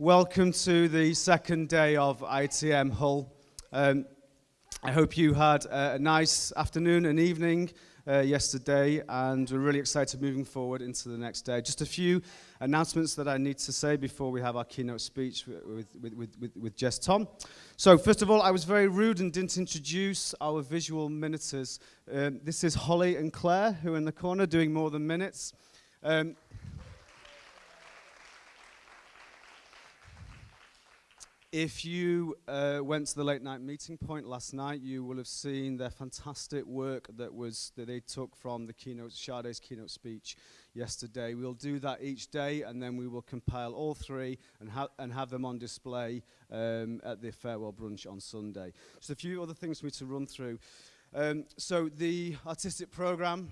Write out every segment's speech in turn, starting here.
Welcome to the second day of IETM Hull. Um, I hope you had a nice afternoon and evening uh, yesterday, and we're really excited moving forward into the next day. Just a few announcements that I need to say before we have our keynote speech with, with, with, with, with Jess Thom. So, first of all, I was very rude and didn't introduce our visual minuters. Um, this is Holly and Claire, who are in the corner doing more than minutes. Um, If you uh, went to the late night meeting point last night, you will have seen their fantastic work that was that they took from the keynote, Sade's keynote speech yesterday. We'll do that each day, and then we will compile all three and, ha and have them on display um, at the farewell brunch on Sunday. Just a few other things for me to run through. Um, so the artistic program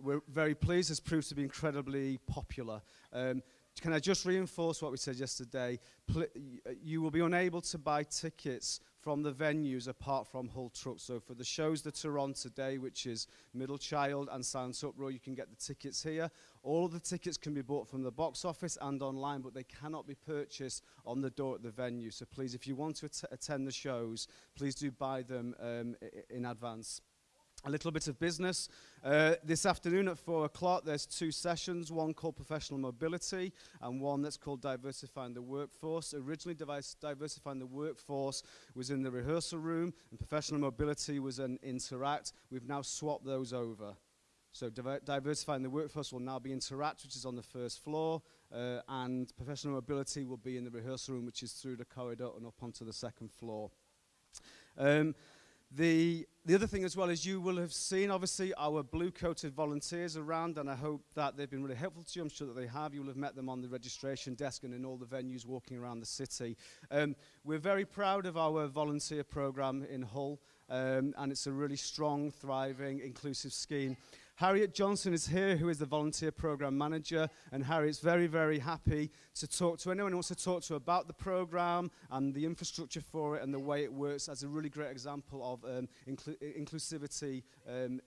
we're very pleased has proved to be incredibly popular. Um, Can I just reinforce what we said yesterday? Pl you will be unable to buy tickets from the venues apart from Hull Truck. So for the shows that are on today, which is Middle Child and Silence Uproar, you can get the tickets here. All of the tickets can be bought from the box office and online, but they cannot be purchased on the door at the venue. So please, if you want to at attend the shows, please do buy them um, in advance a little bit of business. Uh, this afternoon at 4 o'clock, there's two sessions, one called Professional Mobility and one that's called Diversifying the Workforce. Originally, Diversifying the Workforce was in the rehearsal room and Professional Mobility was an Interact. We've now swapped those over. So diver diversifying the workforce will now be Interact, which is on the first floor, uh, and professional mobility will be in the rehearsal room, which is through the corridor and up onto the second floor. Um, The, the other thing as well is you will have seen, obviously, our blue-coated volunteers around, and I hope that they've been really helpful to you. I'm sure that they have. You will have met them on the registration desk and in all the venues walking around the city. Um, we're very proud of our volunteer program in Hull, um, and it's a really strong, thriving, inclusive scheme. Harriet Johnson is here, who is the volunteer program manager, and Harriet's very, very happy to talk to anyone who wants to talk to about the program and the infrastructure for it and the way it works as a really great example of um, inclu inclusivity um,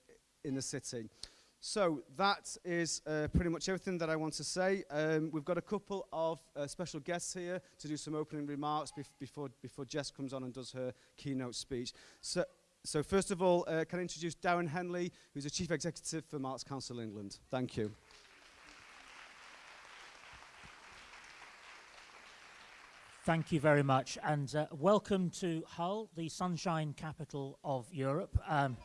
in the city. So that is uh, pretty much everything that I want to say. Um, we've got a couple of uh, special guests here to do some opening remarks bef before, before Jess comes on and does her keynote speech. So so first of all, uh, can I introduce Darren Henley, who's the Chief Executive for Arts Council England. Thank you. Thank you very much, and uh, welcome to Hull, the sunshine capital of Europe. Um,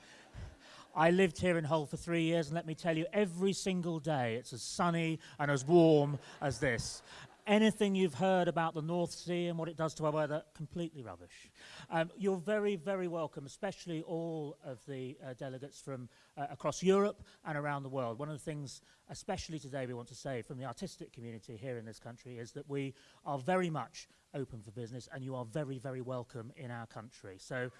I lived here in Hull for three years, and let me tell you, every single day it's as sunny and as warm as this anything you've heard about the North Sea and what it does to our weather, completely rubbish. Um, you're very, very welcome, especially all of the uh, delegates from uh, across Europe and around the world. One of the things, especially today, we want to say from the artistic community here in this country is that we are very much open for business and you are very, very welcome in our country. So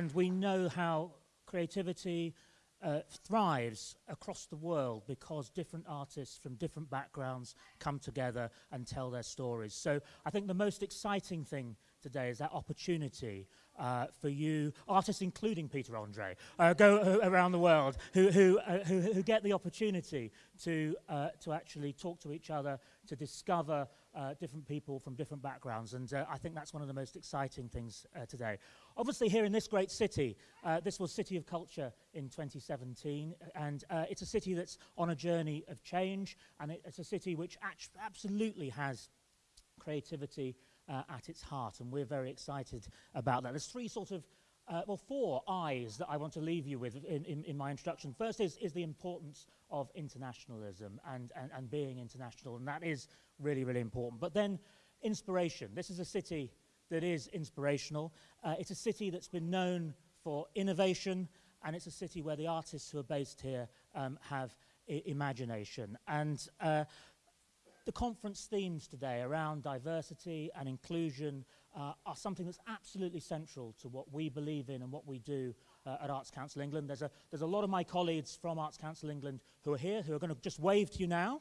and we know how creativity uh, thrives across the world because different artists from different backgrounds come together and tell their stories. So I think the most exciting thing today is that opportunity uh, for you, artists including Peter Andre, uh, go uh, around the world who, who, uh, who, who, get the opportunity to, uh, to actually talk to each other, to discover uh, different people from different backgrounds. And I think that's one of the most exciting things today. Obviously here in this great city, this was City of Culture in 2017, and it's a city that's on a journey of change, and it, it's a city which absolutely has creativity uh, at its heart, and we're very excited about that. There's three sort of, uh, well, four eyes that I want to leave you with in, in, in my introduction. First is, is the importance of internationalism and, and, and being international, and that is really, really important. But then inspiration. This is a city that is inspirational. Uh, it's a city that's been known for innovation, and it's a city where the artists who are based here um, have imagination. And uh, the conference themes today around diversity and inclusion uh, are something that's absolutely central to what we believe in and what we do uh, at Arts Council England. There's a, there's a lot of my colleagues from Arts Council England who are here, who are going to just wave to you now.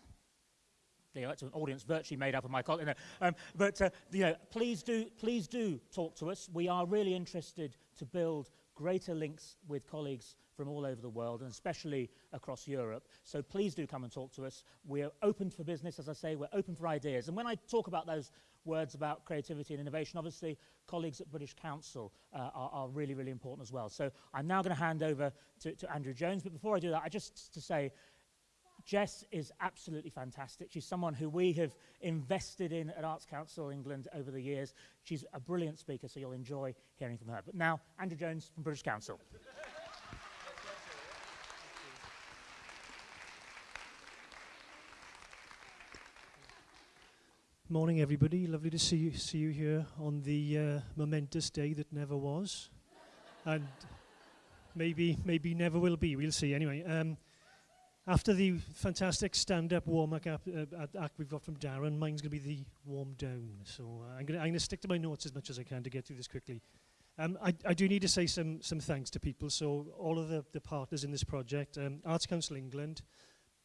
You know, it's an audience virtually made up of my colleagues. Um, but uh, you know, please do, please do talk to us. We are really interested to build greater links with colleagues from all over the world, and especially across Europe. So please do come and talk to us. We're open for business, as I say, we're open for ideas. And when I talk about those words about creativity and innovation. Obviously, colleagues at British Council uh, are, are really, really important as well. So I'm now going to hand over to, to Andrew Jones. But before I do that, I just to say, Jess is absolutely fantastic. She's someone who we have invested in at Arts Council England over the years. She's a brilliant speaker, so you'll enjoy hearing from her. But now, Andrew Jones from British Council. Morning, everybody. Lovely to see you, see you here on the uh, momentous day that never was, and maybe maybe never will be. We'll see. Anyway, um, after the fantastic stand-up warm-up uh, act we've got from Darren, mine's going to be the warm down. So uh, I'm going to stick to my notes as much as I can to get through this quickly. Um, I, I do need to say some some thanks to people. So all of the, the partners in this project, um, Arts Council England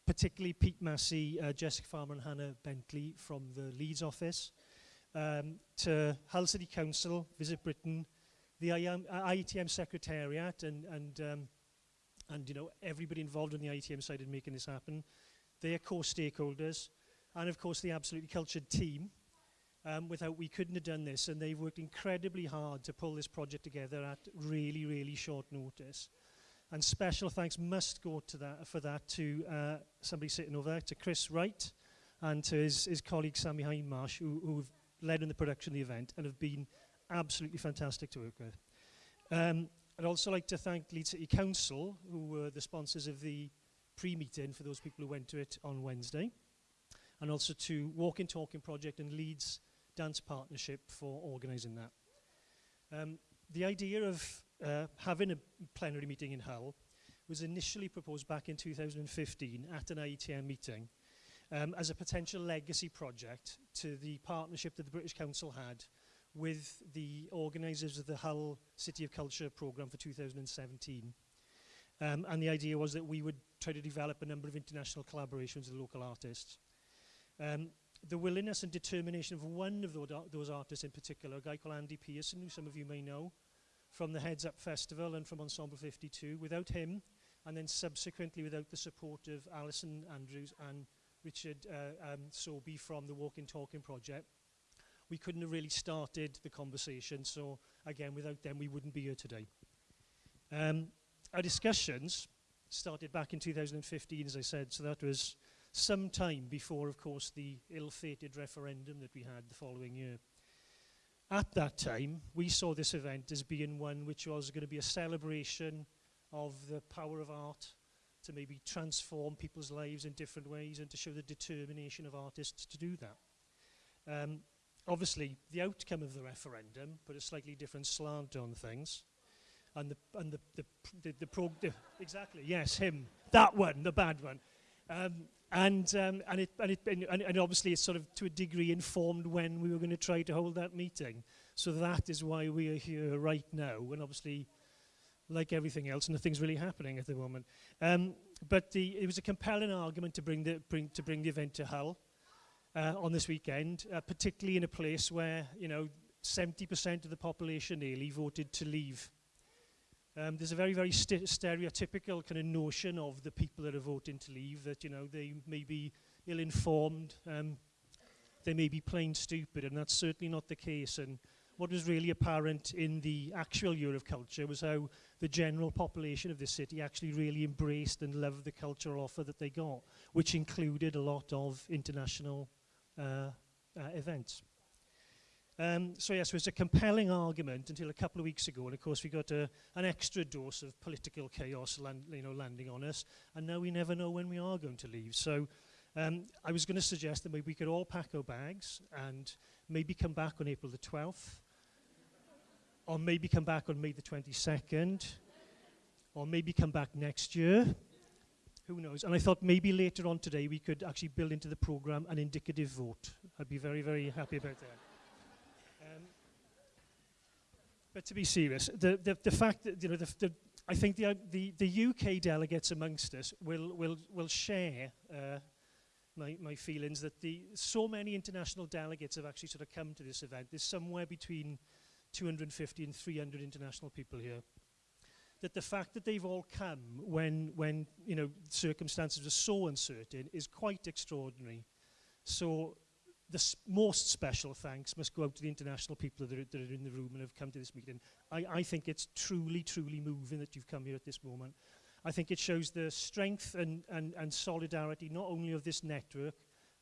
particularly Pete Massey, uh, Jessica Farmer and Hannah Bentley from the Leeds office, um, to Hull City Council, Visit Britain, the IAM, uh, IETM Secretariat and, and, um, and you know, everybody involved on the IETM side in making this happen, their core stakeholders, and of course the Absolutely Cultured team, um, without we couldn't have done this and they've worked incredibly hard to pull this project together at really, really short notice. And special thanks must go to that, for that to uh, somebody sitting over there, to Chris Wright and to his, his colleague Sammy Hindmarsh, who, who've led in the production of the event and have been absolutely fantastic to work with. Um, I'd also like to thank Leeds City Council, who were the sponsors of the pre-meeting for those people who went to it on Wednesday, and also to Walk and Talking Project and Leeds Dance Partnership for organising that. Um, the idea of uh, having a plenary meeting in Hull was initially proposed back in 2015 at an IETM meeting um, as a potential legacy project to the partnership that the British Council had with the organisers of the Hull City of Culture programme for 2017. Um, and the idea was that we would try to develop a number of international collaborations with local artists. Um, the willingness and determination of one of those those artists in particular, a guy called Andy Pearson, who some of you may know, from the Heads Up Festival and from Ensemble 52. Without him, and then subsequently without the support of Alison Andrews and Richard uh, um, Sobey from the Walking Talking Project, we couldn't have really started the conversation. So again, without them, we wouldn't be here today. Um, our discussions started back in 2015, as I said, so that was some time before, of course, the ill-fated referendum that we had the following year. At that time, we saw this event as being one which was going to be a celebration of the power of art to maybe transform people's lives in different ways and to show the determination of artists to do that. Um, obviously, the outcome of the referendum put a slightly different slant on things. And the, and the, the, the, the, pro, the exactly, yes, him, that one, the bad one. Um, And, um, and, it, and, it, and, and obviously it's sort of to a degree informed when we were going to try to hold that meeting. So that is why we are here right now. And obviously, like everything else, nothing's really happening at the moment. Um, but the, it was a compelling argument to bring the, bring, to bring the event to Hull uh, on this weekend, uh, particularly in a place where, you know, 70% of the population nearly voted to leave um, there's a very, very st stereotypical kind of notion of the people that are voting to leave that, you know, they may be ill-informed, um, they may be plain stupid, and that's certainly not the case. And what was really apparent in the actual year of culture was how the general population of the city actually really embraced and loved the cultural offer that they got, which included a lot of international uh, uh, events. Um, so yes, it was a compelling argument until a couple of weeks ago, and of course we got a, an extra dose of political chaos land, you know, landing on us, and now we never know when we are going to leave. So um, I was going to suggest that maybe we could all pack our bags and maybe come back on April the 12th, or maybe come back on May the 22nd, or maybe come back next year. Who knows? And I thought maybe later on today we could actually build into the program an indicative vote. I'd be very, very happy about that. But to be serious, the, the, the fact that, you know, the, the, I think the, the, the UK delegates amongst us will, will, will share uh, my, my feelings that the, so many international delegates have actually sort of come to this event. There's somewhere between 250 and 300 international people here. that the fact that they've all come when, when you know, circumstances are so uncertain is quite extraordinary. So the most special thanks must go out to the international people that are, that are in the room and have come to this meeting. I, I think it's truly, truly moving that you've come here at this moment. I think it shows the strength and, and, and solidarity not only of this network,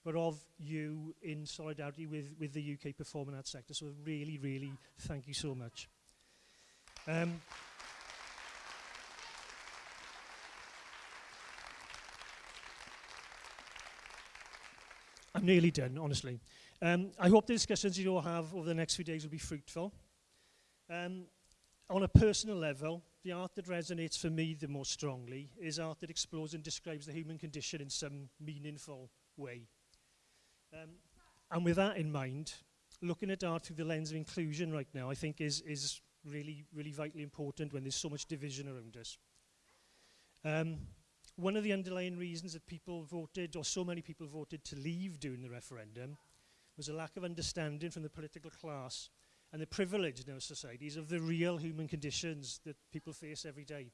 but of you in solidarity with, with the UK performing arts sector. So really, really thank you so much. Um, nearly done, honestly. Um, I hope the discussions you all have over the next few days will be fruitful. Um, on a personal level, the art that resonates for me the most strongly is art that explores and describes the human condition in some meaningful way. Um, and with that in mind, looking at art through the lens of inclusion right now, I think is, is really, really vitally important when there's so much division around us. Um, one of the underlying reasons that people voted, or so many people voted to leave during the referendum, was a lack of understanding from the political class and the privilege in our societies of the real human conditions that people face every day.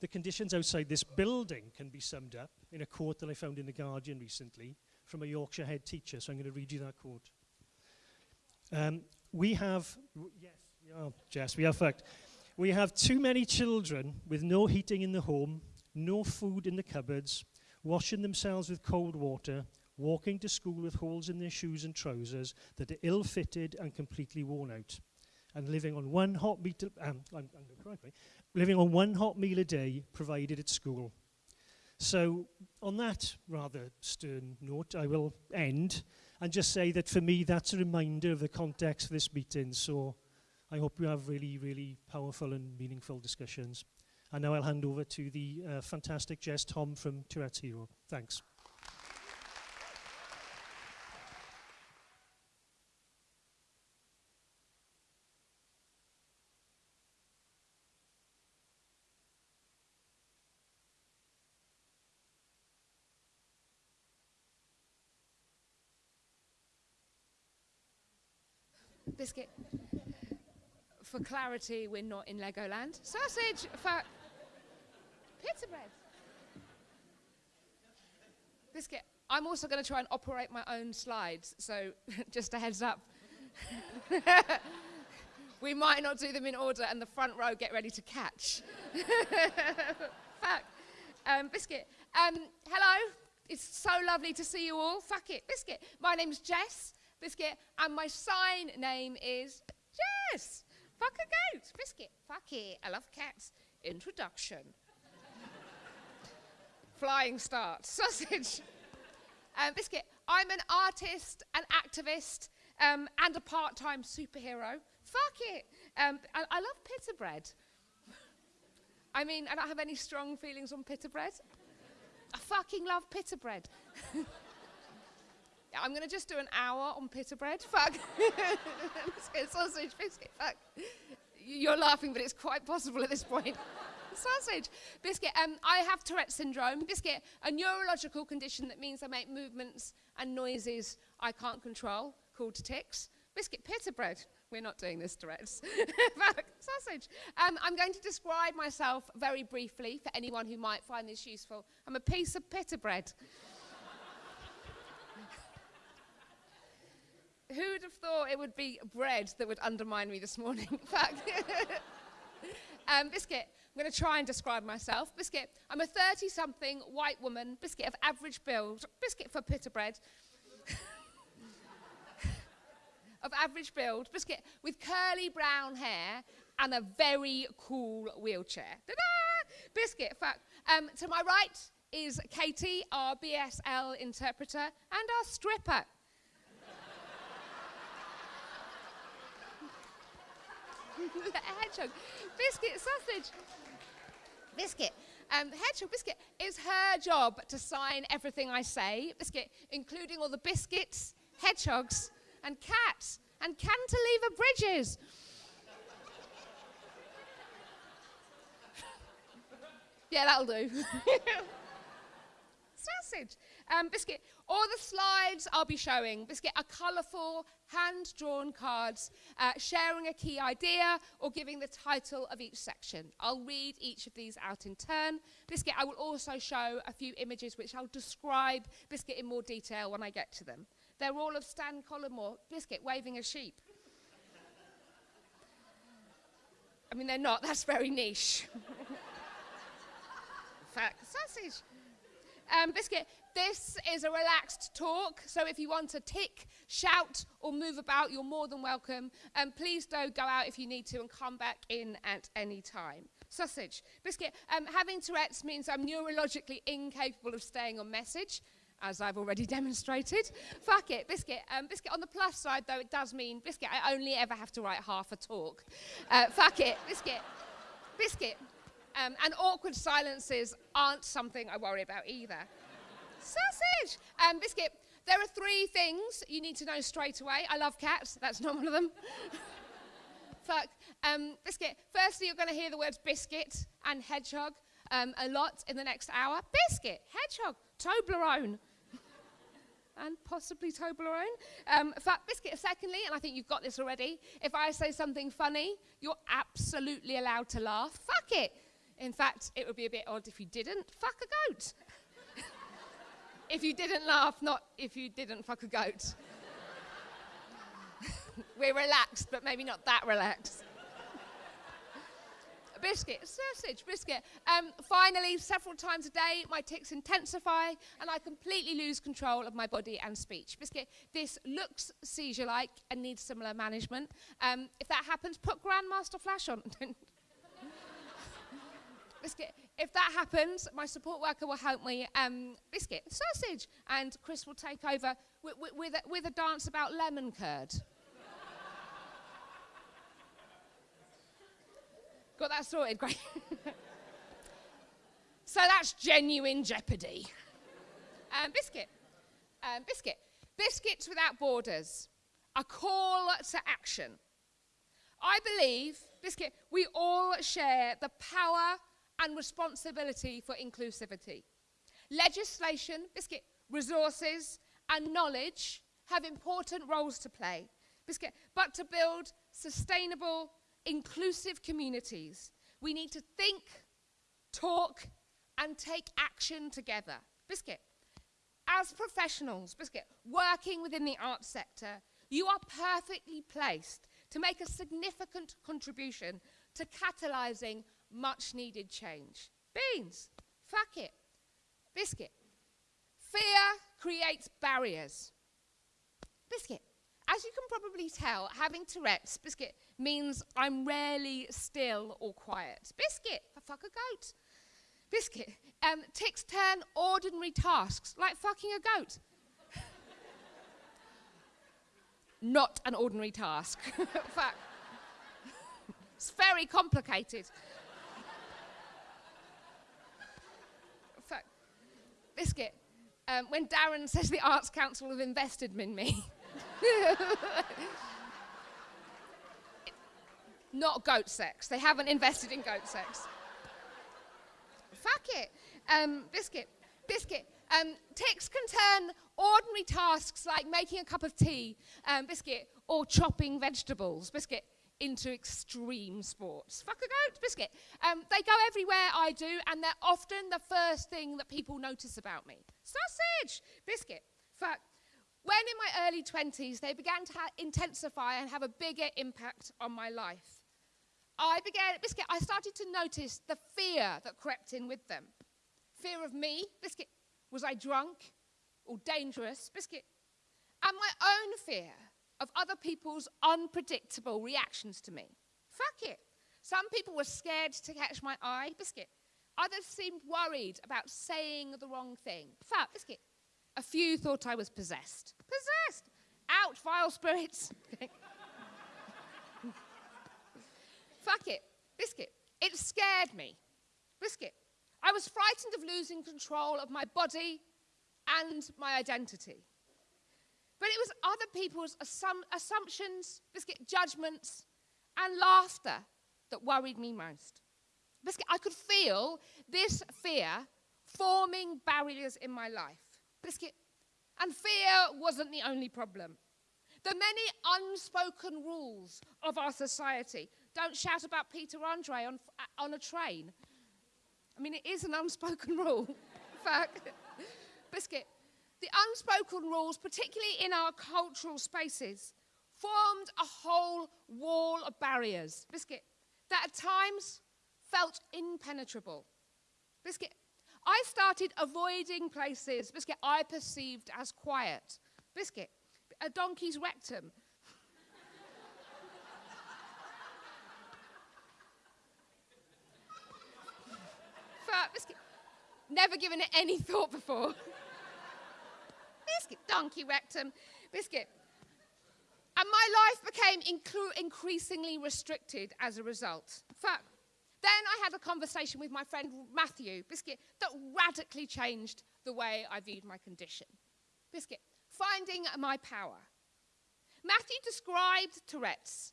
The conditions outside this building can be summed up in a quote that I found in The Guardian recently from a Yorkshire head teacher, so I'm going to read you that quote. Um, we have, yes, we are, Jess, we are fact. We have too many children with no heating in the home, no food in the cupboards, washing themselves with cold water, walking to school with holes in their shoes and trousers that are ill-fitted and completely worn out, and living on one hot meal, um, I'm, I'm living on one hot meal a day provided at school. So on that rather stern note, I will end and just say that for me, that's a reminder of the context of this meeting. So I hope we have really, really powerful and meaningful discussions. And now I'll hand over to the uh, fantastic Jess Thom from Tourette's Hero. Thanks. Biscuit. For clarity, we're not in Legoland. Sausage for pizza bread. Biscuit. I'm also going to try and operate my own slides, so just a heads up. we might not do them in order, and the front row get ready to catch. Fuck. Um, Biscuit. Um, hello. It's so lovely to see you all. Fuck it. Biscuit. My name's Jess. Biscuit. And my sign name is Jess. Fuck a goat. Biscuit. Fuck it. I love cats. Introduction. Flying start. Sausage. Um, Biscuit, I'm an artist, an activist, um, and a part-time superhero. Fuck it. Um, I, I, love pita bread. I mean, I don't have any strong feelings on pita bread. I fucking love pita bread. I'm going to just do an hour on pita bread. Fuck. sausage, biscuit, fuck. You're laughing, but it's quite possible at this point sausage. Biscuit, um, I have Tourette syndrome. Biscuit, a neurological condition that means I make movements and noises I can't control, called tics. Biscuit, pita bread. We're not doing this, Tourette's. sausage. Um, I'm going to describe myself very briefly for anyone who might find this useful. I'm a piece of pita bread. Who would have thought it would be bread that would undermine me this morning? um, biscuit, I'm going to try and describe myself. Biscuit, I'm a 30 something white woman, biscuit of average build, biscuit for pita bread. of average build, biscuit with curly brown hair and a very cool wheelchair. Ta-da! Biscuit, fuck. Um, to my right is Katie, our BSL interpreter, and our stripper. hedgehog. Biscuit, sausage. Biscuit. Um, Hedgehog Biscuit, it's her job to sign everything I say, Biscuit, including all the biscuits, hedgehogs, and cats, and cantilever bridges. yeah, that'll do. Sausage. Um, Biscuit, all the slides I'll be showing, Biscuit, are colourful, hand drawn cards uh, sharing a key idea or giving the title of each section. I'll read each of these out in turn. Biscuit, I will also show a few images which I'll describe Biscuit in more detail when I get to them. They're all of Stan Collymore, Biscuit waving a sheep. I mean, they're not, that's very niche. Fact, sausage. Um, Biscuit, this is a relaxed talk, so if you want to tick, shout, or move about, you're more than welcome. And um, please do go out if you need to and come back in at any time. Sausage. Biscuit, um, having Tourette's means I'm neurologically incapable of staying on message, as I've already demonstrated. Fuck it, Biscuit. Um, Biscuit, on the plus side, though, it does mean, Biscuit, I only ever have to write half a talk. Uh, fuck it, Biscuit. Biscuit. Um, and awkward silences aren't something I worry about either. Sausage! Um, biscuit, there are three things you need to know straight away. I love cats, that's not one of them. Fuck. Um, biscuit, firstly, you're going to hear the words biscuit and hedgehog um, a lot in the next hour. Biscuit, hedgehog, Toblerone. and possibly Toblerone. Um, biscuit, secondly, and I think you've got this already, if I say something funny, you're absolutely allowed to laugh. Fuck it. In fact, it would be a bit odd if you didn't. Fuck a goat if you didn't laugh, not if you didn't fuck a goat. We're relaxed, but maybe not that relaxed. biscuit, sausage, biscuit. Um, finally, several times a day, my tics intensify and I completely lose control of my body and speech. Biscuit, this looks seizure like and needs similar management. Um, if that happens, put Grandmaster Flash on. biscuit, if that happens, my support worker will help me um, biscuit, sausage, and Chris will take over with, with, with, a, with a dance about lemon curd. Got that sorted, great. so that's genuine jeopardy. Um, biscuit, um, biscuit, biscuits without borders, a call to action. I believe, biscuit, we all share the power and responsibility for inclusivity. Legislation, biscuit, resources, and knowledge have important roles to play, biscuit, but to build sustainable, inclusive communities, we need to think, talk, and take action together. Biscuit, as professionals, Biscuit, working within the arts sector, you are perfectly placed to make a significant contribution to catalysing much needed change. Beans, fuck it. Biscuit. Fear creates barriers. Biscuit. As you can probably tell, having Tourette's, Biscuit, means I'm rarely still or quiet. Biscuit, I fuck a goat. Biscuit, um, tics turn ordinary tasks, like fucking a goat. Not an ordinary task. Fuck. it's very complicated. Biscuit, um, when Darren says the Arts Council have invested in me. not goat sex. They haven't invested in goat sex. Fuck it. Um, biscuit. Biscuit. Um, tics can turn ordinary tasks like making a cup of tea, um, biscuit, or chopping vegetables, biscuit, into extreme sports. Fuck a goat, biscuit. Um, they go everywhere I do, and they're often the first thing that people notice about me. Sausage, biscuit. Fuck. When in my early 20s, they began to intensify and have a bigger impact on my life. I began, biscuit, I started to notice the fear that crept in with them. Fear of me, biscuit. Was I drunk or dangerous, biscuit? And my own fear of other people's unpredictable reactions to me. Fuck it. Some people were scared to catch my eye, biscuit. Others seemed worried about saying the wrong thing. Fuck, biscuit. A few thought I was possessed. Possessed! Out, vile spirits. Fuck it. Biscuit. It scared me. Biscuit. I was frightened of losing control of my body and my identity. But it was other people's assum assumptions, biscuit judgments, and laughter that worried me most. Biscuit, I could feel this fear forming barriers in my life. Biscuit. And fear wasn't the only problem. The many unspoken rules of our society. Don't shout about Peter Andre on, uh, on a train. I mean, it is an unspoken rule. fact, Biscuit. The unspoken rules, particularly in our cultural spaces, formed a whole wall of barriers, Biscuit, that at times felt impenetrable. Biscuit, I started avoiding places, Biscuit, I perceived as quiet. Biscuit, a donkey's rectum. never given it any thought before. Donkey rectum, biscuit. And my life became increasingly restricted as a result. Then I had a conversation with my friend Matthew, Biscuit, that radically changed the way I viewed my condition. Biscuit, finding my power. Matthew described Tourette's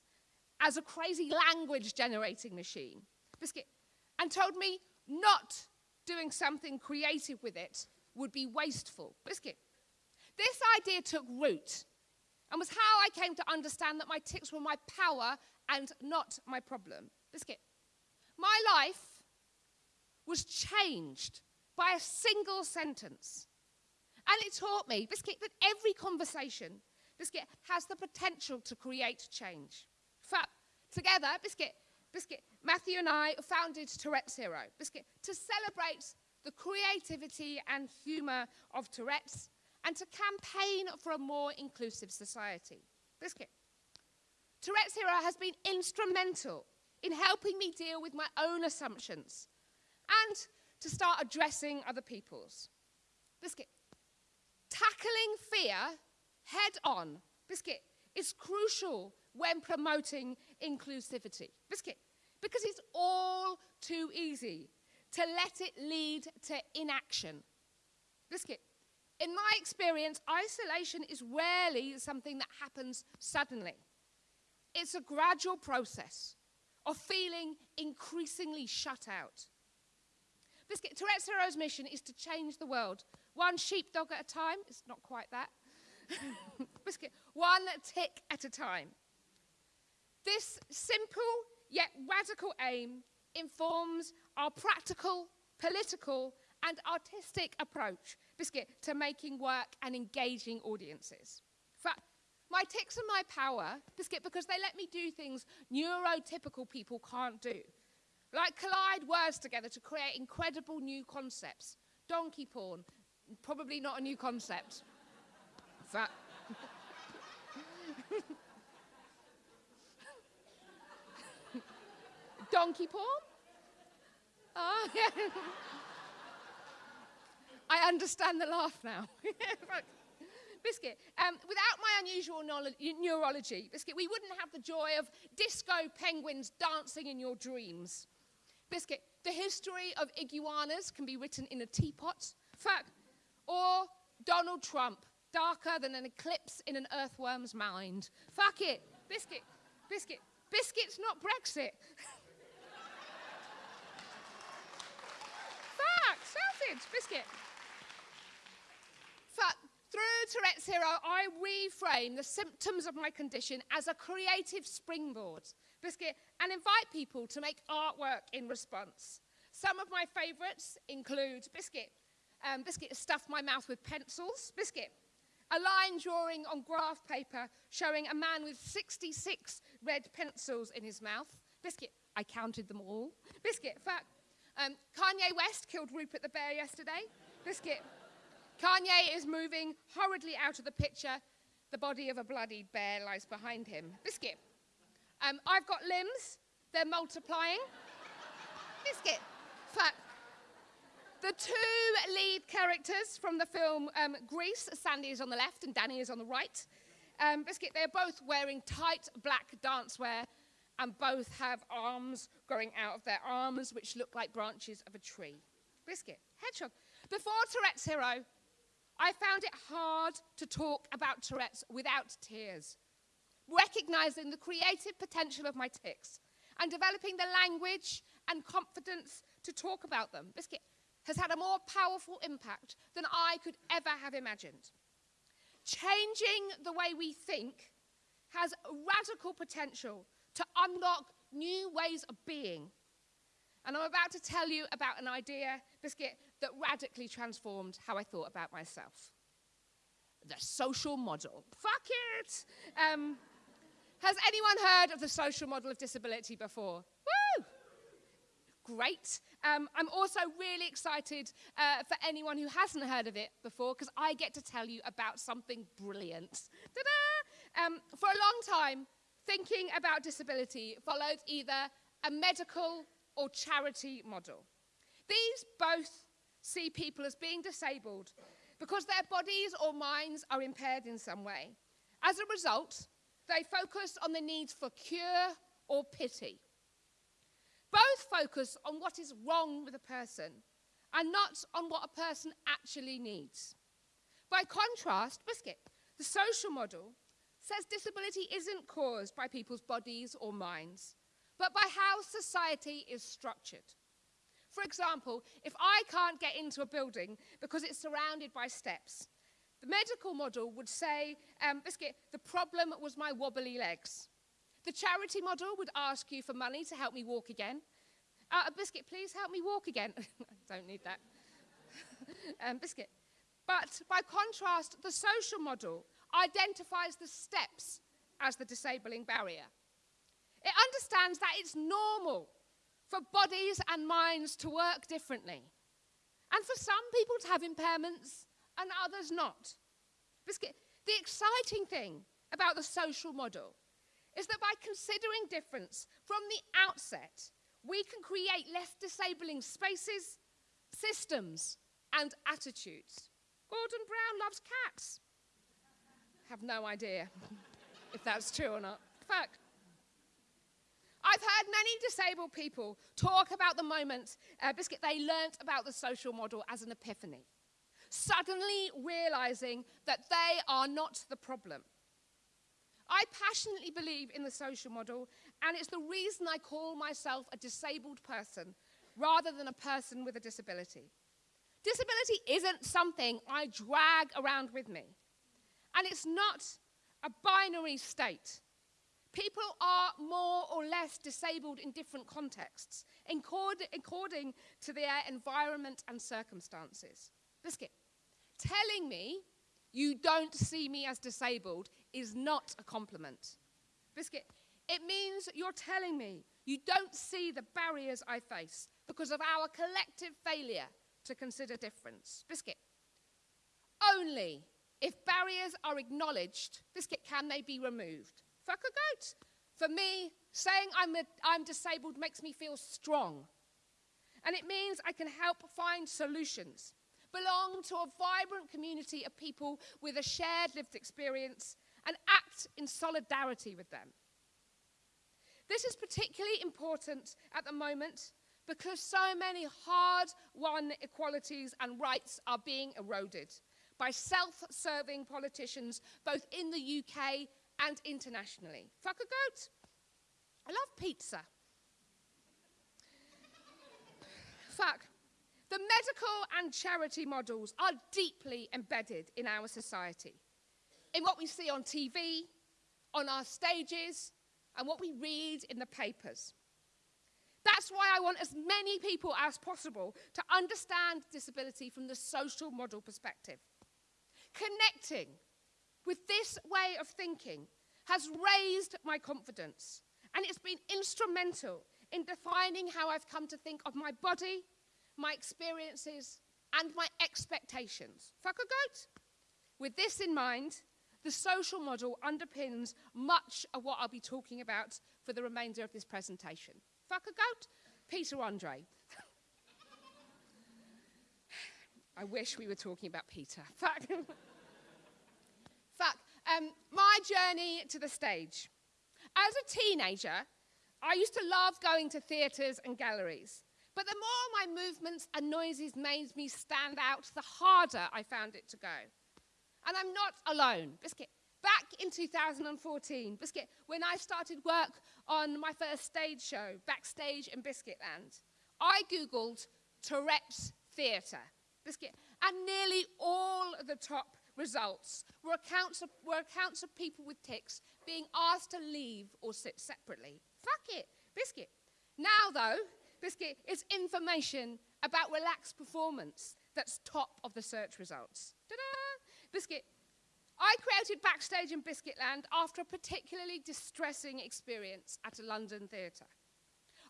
as a crazy language generating machine, Biscuit, and told me not doing something creative with it would be wasteful. Biscuit. This idea took root and was how I came to understand that my tics were my power and not my problem. Biscuit. My life was changed by a single sentence. And it taught me, Biscuit, that every conversation, Biscuit, has the potential to create change. Together, Biscuit, Biscuit, Matthew and I founded Tourette's Hero, Biscuit, to celebrate the creativity and humour of Tourette's and to campaign for a more inclusive society. Biscuit. Tourette's Hero has been instrumental in helping me deal with my own assumptions and to start addressing other people's. Biscuit. Tackling fear head on, Biscuit, is crucial when promoting inclusivity. Biscuit. Because it's all too easy to let it lead to inaction. Biscuit. In my experience, isolation is rarely something that happens suddenly. It's a gradual process of feeling increasingly shut out. Biscuit, Tourette's Hero's mission is to change the world, one sheepdog at a time. It's not quite that. Biscuit, one tic at a time. This simple yet radical aim informs our practical, political, and artistic approach, Biscuit, to making work and engaging audiences. fact, my tics are my power, Biscuit, because they let me do things neurotypical people can't do. Like collide words together to create incredible new concepts. Donkey porn, probably not a new concept. fact, donkey porn? Oh, yeah. I understand the laugh now. Biscuit, um, without my unusual neurology, Biscuit, we wouldn't have the joy of disco penguins dancing in your dreams. Biscuit, the history of iguanas can be written in a teapot. Fact, or Donald Trump, darker than an eclipse in an earthworm's mind. Fuck it. Biscuit, biscuit, biscuit's not Brexit. Fuck, sausage, biscuit. But through Tourette's Hero, I reframe the symptoms of my condition as a creative springboard, biscuit, and invite people to make artwork in response. Some of my favourites include biscuit, um, biscuit stuffed my mouth with pencils, biscuit, a line drawing on graph paper showing a man with 66 red pencils in his mouth, biscuit, I counted them all, biscuit, fact, um, Kanye West killed Rupert the bear yesterday. Biscuit. Kanye is moving hurriedly out of the picture. The body of a bloodied bear lies behind him. Biscuit. Um, I've got limbs. They're multiplying. Biscuit. Fact. The two lead characters from the film um, Grease, Sandy is on the left and Danny is on the right. Um, Biscuit, they're both wearing tight black dancewear and both have arms growing out of their arms, which look like branches of a tree. Biscuit, hedgehog. Before Tourette's Hero, I found it hard to talk about Tourette's without tears, recognizing the creative potential of my tics and developing the language and confidence to talk about them. Biscuit, has had a more powerful impact than I could ever have imagined. Changing the way we think has radical potential to unlock new ways of being. And I'm about to tell you about an idea, Biscuit, that radically transformed how I thought about myself. The social model. Fuck it! Um, has anyone heard of the social model of disability before? Woo! Great. Um, I'm also really excited uh, for anyone who hasn't heard of it before because I get to tell you about something brilliant. Um, for a long time, thinking about disability followed either a medical or charity model. These both see people as being disabled because their bodies or minds are impaired in some way. As a result, they focus on the needs for cure or pity. Both focus on what is wrong with a person and not on what a person actually needs. By contrast, Biscuit, the social model, says disability isn't caused by people's bodies or minds, but by how society is structured. For example, if I can't get into a building because it's surrounded by steps, the medical model would say, um, Biscuit, the problem was my wobbly legs. The charity model would ask you for money to help me walk again. Uh, Biscuit, please help me walk again. I don't need that. um, Biscuit. But by contrast, the social model identifies the steps as the disabling barrier. It understands that it's normal for bodies and minds to work differently, and for some people to have impairments and others not. The exciting thing about the social model is that by considering difference from the outset, we can create less disabling spaces, systems, and attitudes. Gordon Brown loves cats. Have no idea if that's true or not. Fact. I've heard many disabled people talk about the moment, uh, Biscuit, they learnt about the social model as an epiphany, suddenly realizing that they are not the problem. I passionately believe in the social model, and it's the reason I call myself a disabled person rather than a person with a disability. Disability isn't something I drag around with me, and it's not a binary state. People are more or less disabled in different contexts, according to their environment and circumstances. Biscuit, telling me you don't see me as disabled is not a compliment. Biscuit, it means you're telling me you don't see the barriers I face because of our collective failure to consider difference. Biscuit, only if barriers are acknowledged, Biscuit, can they be removed? Fuck a goat. For me, saying I'm, a, I'm disabled makes me feel strong. And it means I can help find solutions, belong to a vibrant community of people with a shared lived experience, and act in solidarity with them. This is particularly important at the moment because so many hard won equalities and rights are being eroded by self serving politicians both in the UK and internationally. Fuck a goat. I love pizza. Fuck. The medical and charity models are deeply embedded in our society, in what we see on TV, on our stages, and what we read in the papers. That's why I want as many people as possible to understand disability from the social model perspective. Connecting with this way of thinking has raised my confidence, and it's been instrumental in defining how I've come to think of my body, my experiences, and my expectations. Fuck a goat. With this in mind, the social model underpins much of what I'll be talking about for the remainder of this presentation. Fuck a goat, Peter Andre. I wish we were talking about Peter. Fuck. Um, my journey to the stage. As a teenager, I used to love going to theatres and galleries. But the more my movements and noises made me stand out, the harder I found it to go. And I'm not alone. Biscuit, back in 2014, Biscuit, when I started work on my first stage show, Backstage in Biscuitland, I Googled Tourette's theatre. Biscuit. And nearly all the top results were accounts, of, were accounts of people with tics being asked to leave or sit separately. Fuck it, Biscuit. Now, though, Biscuit is information about relaxed performance that's top of the search results. Ta-da! Biscuit. I created Backstage in Biscuitland after a particularly distressing experience at a London theatre.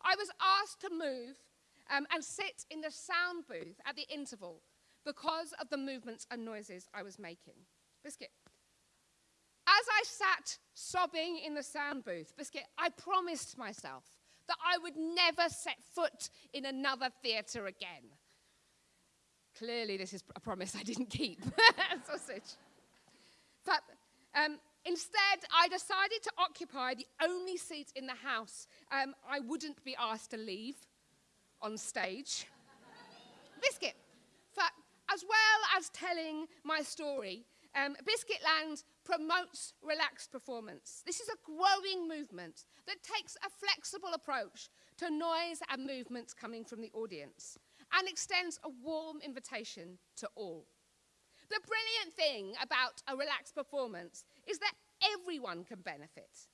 I was asked to move um, and sit in the sound booth at the interval because of the movements and noises I was making. Biscuit. As I sat sobbing in the sound booth, Biscuit, I promised myself that I would never set foot in another theatre again. Clearly, this is a promise I didn't keep. Sausage. But um, instead, I decided to occupy the only seat in the house um, I wouldn't be asked to leave on stage. Biscuit. As well as telling my story, um, Biscuitland promotes relaxed performance. This is a growing movement that takes a flexible approach to noise and movements coming from the audience and extends a warm invitation to all. The brilliant thing about a relaxed performance is that everyone can benefit.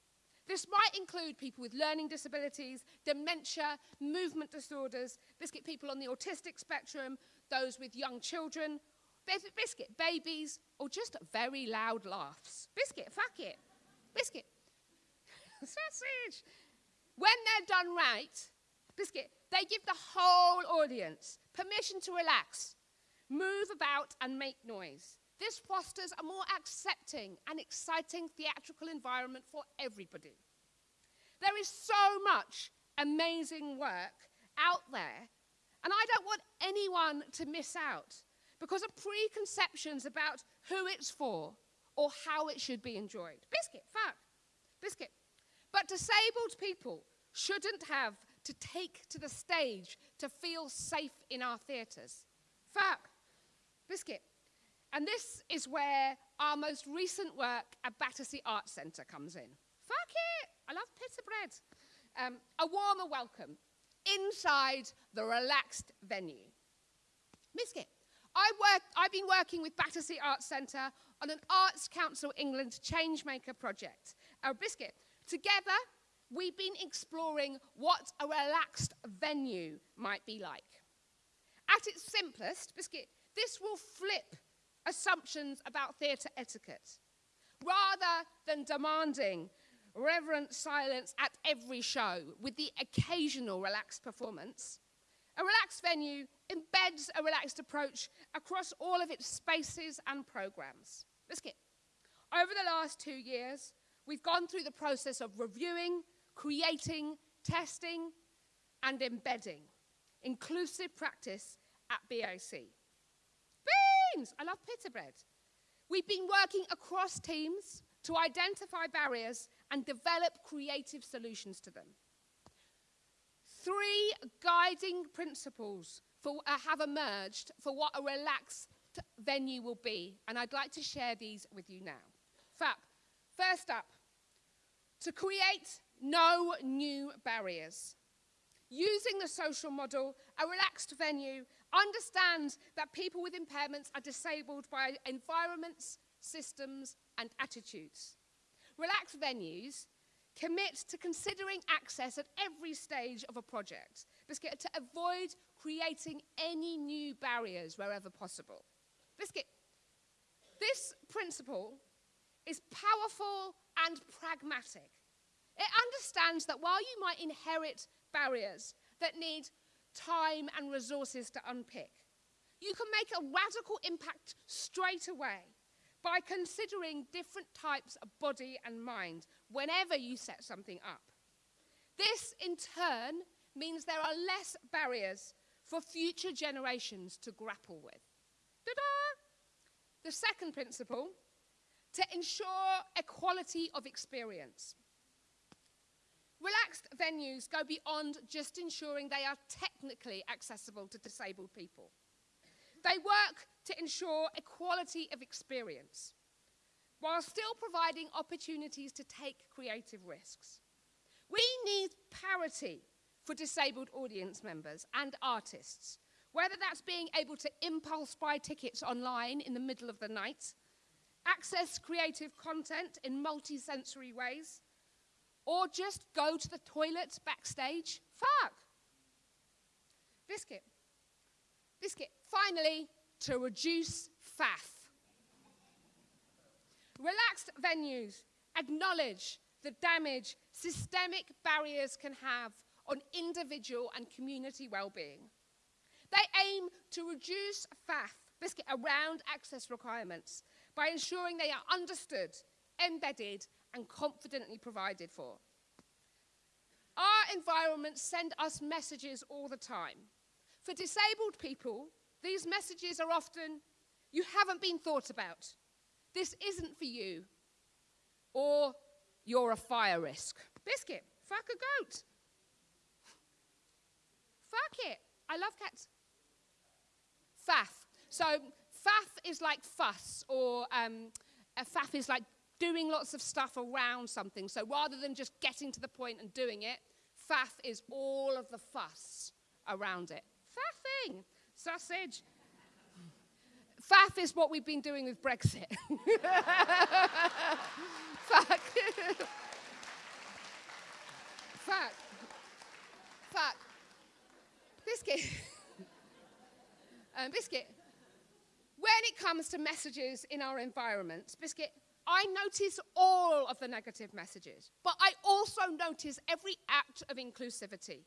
This might include people with learning disabilities, dementia, movement disorders, biscuit people on the autistic spectrum, those with young children, biscuit babies, or just very loud laughs. Biscuit, fuck it. Biscuit. Sausage. When they're done right, biscuit, they give the whole audience permission to relax, move about, and make noise. This fosters a more accepting and exciting theatrical environment for everybody. There is so much amazing work out there, and I don't want anyone to miss out because of preconceptions about who it's for or how it should be enjoyed. Biscuit, fuck. Biscuit. But disabled people shouldn't have to take to the stage to feel safe in our theatres. Fuck. Biscuit. And this is where our most recent work at Battersea Arts Centre comes in. Fuck it! I love pita bread. Um, a warmer welcome inside the relaxed venue. Biscuit. I work, I've been working with Battersea Arts Centre on an Arts Council England Changemaker project. Our Biscuit. Together, we've been exploring what a relaxed venue might be like. At its simplest, Biscuit, this will flip assumptions about theatre etiquette. Rather than demanding reverent silence at every show with the occasional relaxed performance, a relaxed venue embeds a relaxed approach across all of its spaces and programs. Biscuit. Over the last two years, we've gone through the process of reviewing, creating, testing, and embedding inclusive practice at BAC. Beans! I love pita bread. We've been working across teams to identify barriers and develop creative solutions to them. Three guiding principles for, uh, have emerged for what a relaxed venue will be, and I'd like to share these with you now. First up, to create no new barriers. Using the social model, a relaxed venue understands that people with impairments are disabled by environments, systems, and attitudes. Relaxed venues commit to considering access at every stage of a project Biscuit, to avoid creating any new barriers wherever possible. Biscuit, this principle is powerful and pragmatic. It understands that while you might inherit barriers that need time and resources to unpick, you can make a radical impact straight away by considering different types of body and mind whenever you set something up. This, in turn, means there are less barriers for future generations to grapple with. The second principle, to ensure equality of experience. Relaxed venues go beyond just ensuring they are technically accessible to disabled people. They work to ensure equality of experience while still providing opportunities to take creative risks. We need parity for disabled audience members and artists, Whether that's being able to impulse buy tickets online in the middle of the night, access creative content in multi-sensory ways, or just go to the toilet backstage, fuck. Biscuit. Biscuit. Finally, to reduce faff. Relaxed venues acknowledge the damage systemic barriers can have on individual and community well-being. They aim to reduce faff biscuit around access requirements by ensuring they are understood, embedded, and confidently provided for. Our environments send us messages all the time. For disabled people, these messages are often, you haven't been thought about. This isn't for you. Or you're a fire risk. Biscuit, fuck a goat. fuck it. I love cats. Faff. So faff is like fuss, or um, a faff is like doing lots of stuff around something. So rather than just getting to the point and doing it, faff is all of the fuss around it. Faffing. Sausage. Faff is what we've been doing with Brexit. Fuck. Fuck. Fuck. Biscuit. um, biscuit. When it comes to messages in our environments, Biscuit, I notice all of the negative messages, but I also notice every act of inclusivity.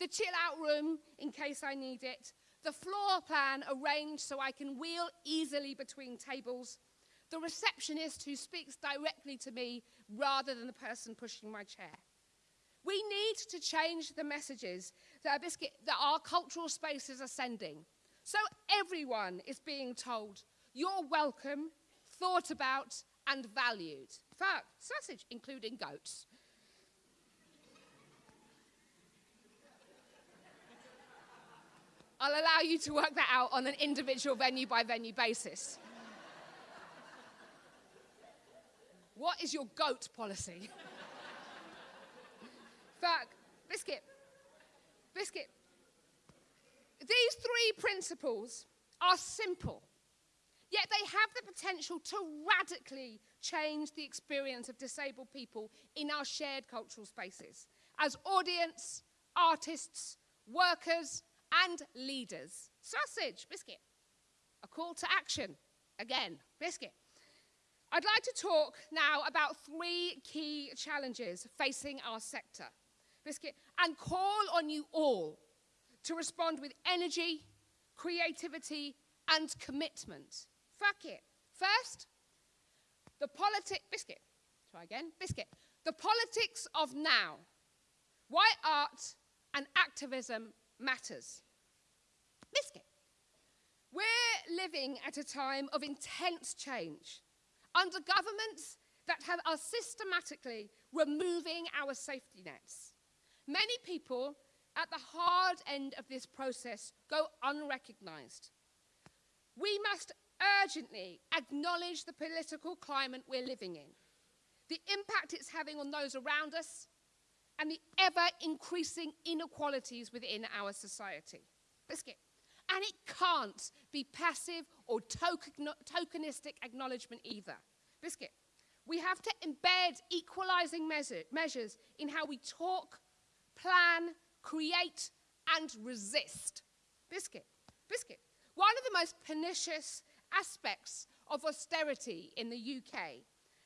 The chill out room, in case I need it, the floor plan arranged so I can wheel easily between tables, the receptionist who speaks directly to me rather than the person pushing my chair. We need to change the messages that, biscuit, that our cultural spaces are sending. So everyone is being told, you're welcome, thought about, and valued. Fuck, sausage, including goats. I'll allow you to work that out on an individual venue by venue basis. what is your goat policy? Fuck, biscuit, biscuit. These three principles are simple, yet they have the potential to radically change the experience of disabled people in our shared cultural spaces as audience, artists, workers, and leaders. Sausage, biscuit. A call to action. Again, biscuit. I'd like to talk now about three key challenges facing our sector. Biscuit, and call on you all to respond with energy, creativity, and commitment. Fuck it. First, the politic, biscuit. Try again, biscuit. The politics of now. Why art and activism matters. Biscuit. We're living at a time of intense change under governments that have, are systematically removing our safety nets. Many people at the hard end of this process go unrecognized. We must urgently acknowledge the political climate we're living in, the impact it's having on those around us, and the ever increasing inequalities within our society. Biscuit. And it can't be passive or tokenistic acknowledgement either. Biscuit. We have to embed equalizing measure measures in how we talk, plan, create, and resist. Biscuit. Biscuit. One of the most pernicious aspects of austerity in the UK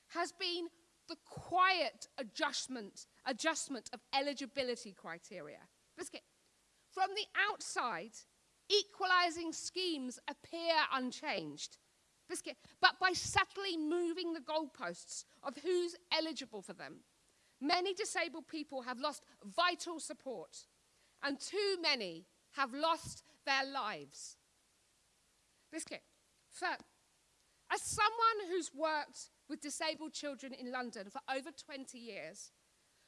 has been the quiet adjustment, adjustment of eligibility criteria. Biscuit. From the outside, equalizing schemes appear unchanged. Biscuit. But by subtly moving the goalposts of who's eligible for them, many disabled people have lost vital support and too many have lost their lives. Biscuit. As someone who's worked with disabled children in London for over 20 years,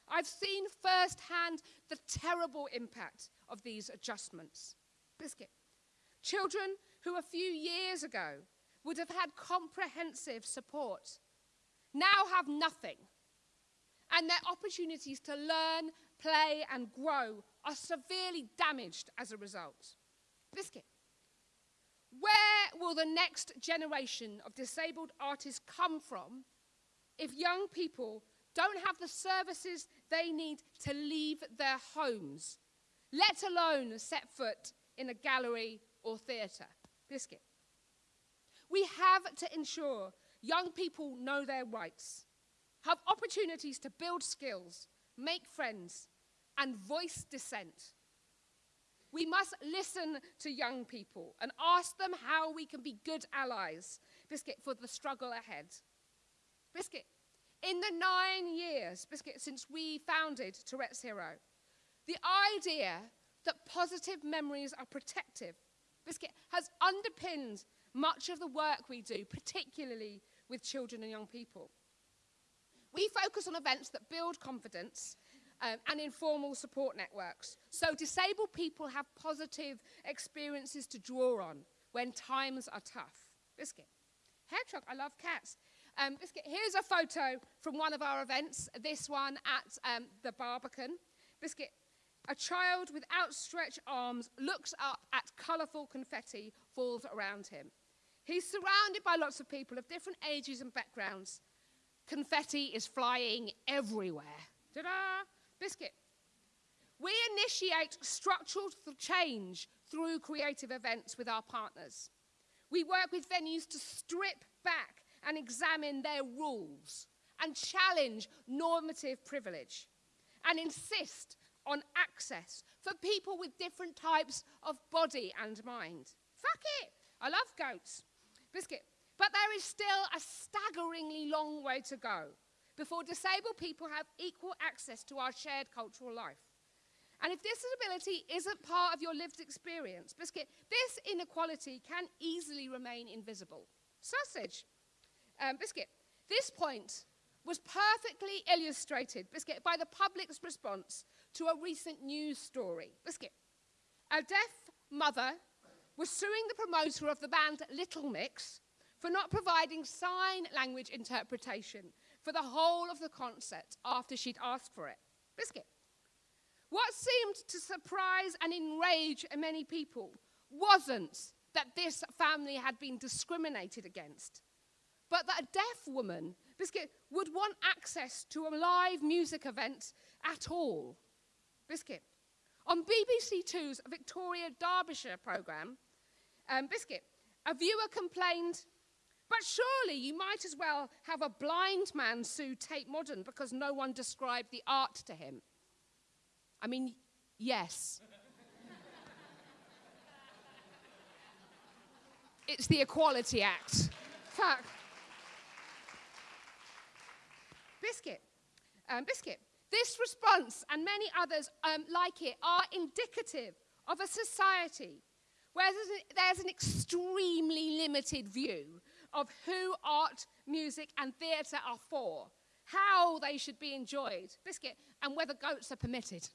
I've seen firsthand the terrible impact of these adjustments. Biscuit. Children who a few years ago would have had comprehensive support now have nothing. And their opportunities to learn, play, and grow are severely damaged as a result. Biscuit. Will the next generation of disabled artists come from if young people don't have the services they need to leave their homes, let alone set foot in a gallery or theatre? Biscuit. We have to ensure young people know their rights, have opportunities to build skills, make friends, and voice dissent. We must listen to young people and ask them how we can be good allies, Biscuit, for the struggle ahead. Biscuit, in the nine years, Biscuit, since we founded Touretteshero, the idea that positive memories are protective, Biscuit, has underpinned much of the work we do, particularly with children and young people. We focus on events that build confidence um, and informal support networks. So disabled people have positive experiences to draw on when times are tough. Biscuit. Hedgehog, I love cats. Um, Biscuit, here's a photo from one of our events, this one at um, the Barbican. Biscuit, a child with outstretched arms looks up at colourful confetti falls around him. He's surrounded by lots of people of different ages and backgrounds. Confetti is flying everywhere. Ta-da! Biscuit. We initiate structural change through creative events with our partners. We work with venues to strip back and examine their rules and challenge normative privilege and insist on access for people with different types of body and mind. Fuck it! I love goats. Biscuit. But there is still a staggeringly long way to go before disabled people have equal access to our shared cultural life. And if this disability isn't part of your lived experience, Biscuit, this inequality can easily remain invisible. Sausage. Um, Biscuit, this point was perfectly illustrated, Biscuit, by the public's response to a recent news story. Biscuit, a deaf mother was suing the promoter of the band Little Mix for not providing sign language interpretation for the whole of the concert after she'd asked for it. Biscuit. What seemed to surprise and enrage many people wasn't that this family had been discriminated against, but that a deaf woman, Biscuit, would want access to a live music event at all. Biscuit. On BBC Two's Victoria Derbyshire programme, um, Biscuit, a viewer complained but surely you might as well have a blind man sue Tate Modern because no one described the art to him. I mean, yes. it's the Equality Act. Fuck. Biscuit. Um, Biscuit. This response and many others um, like it are indicative of a society where there's, there's an extremely limited view of who art, music, and theatre are for, how they should be enjoyed, biscuit, and whether goats are permitted.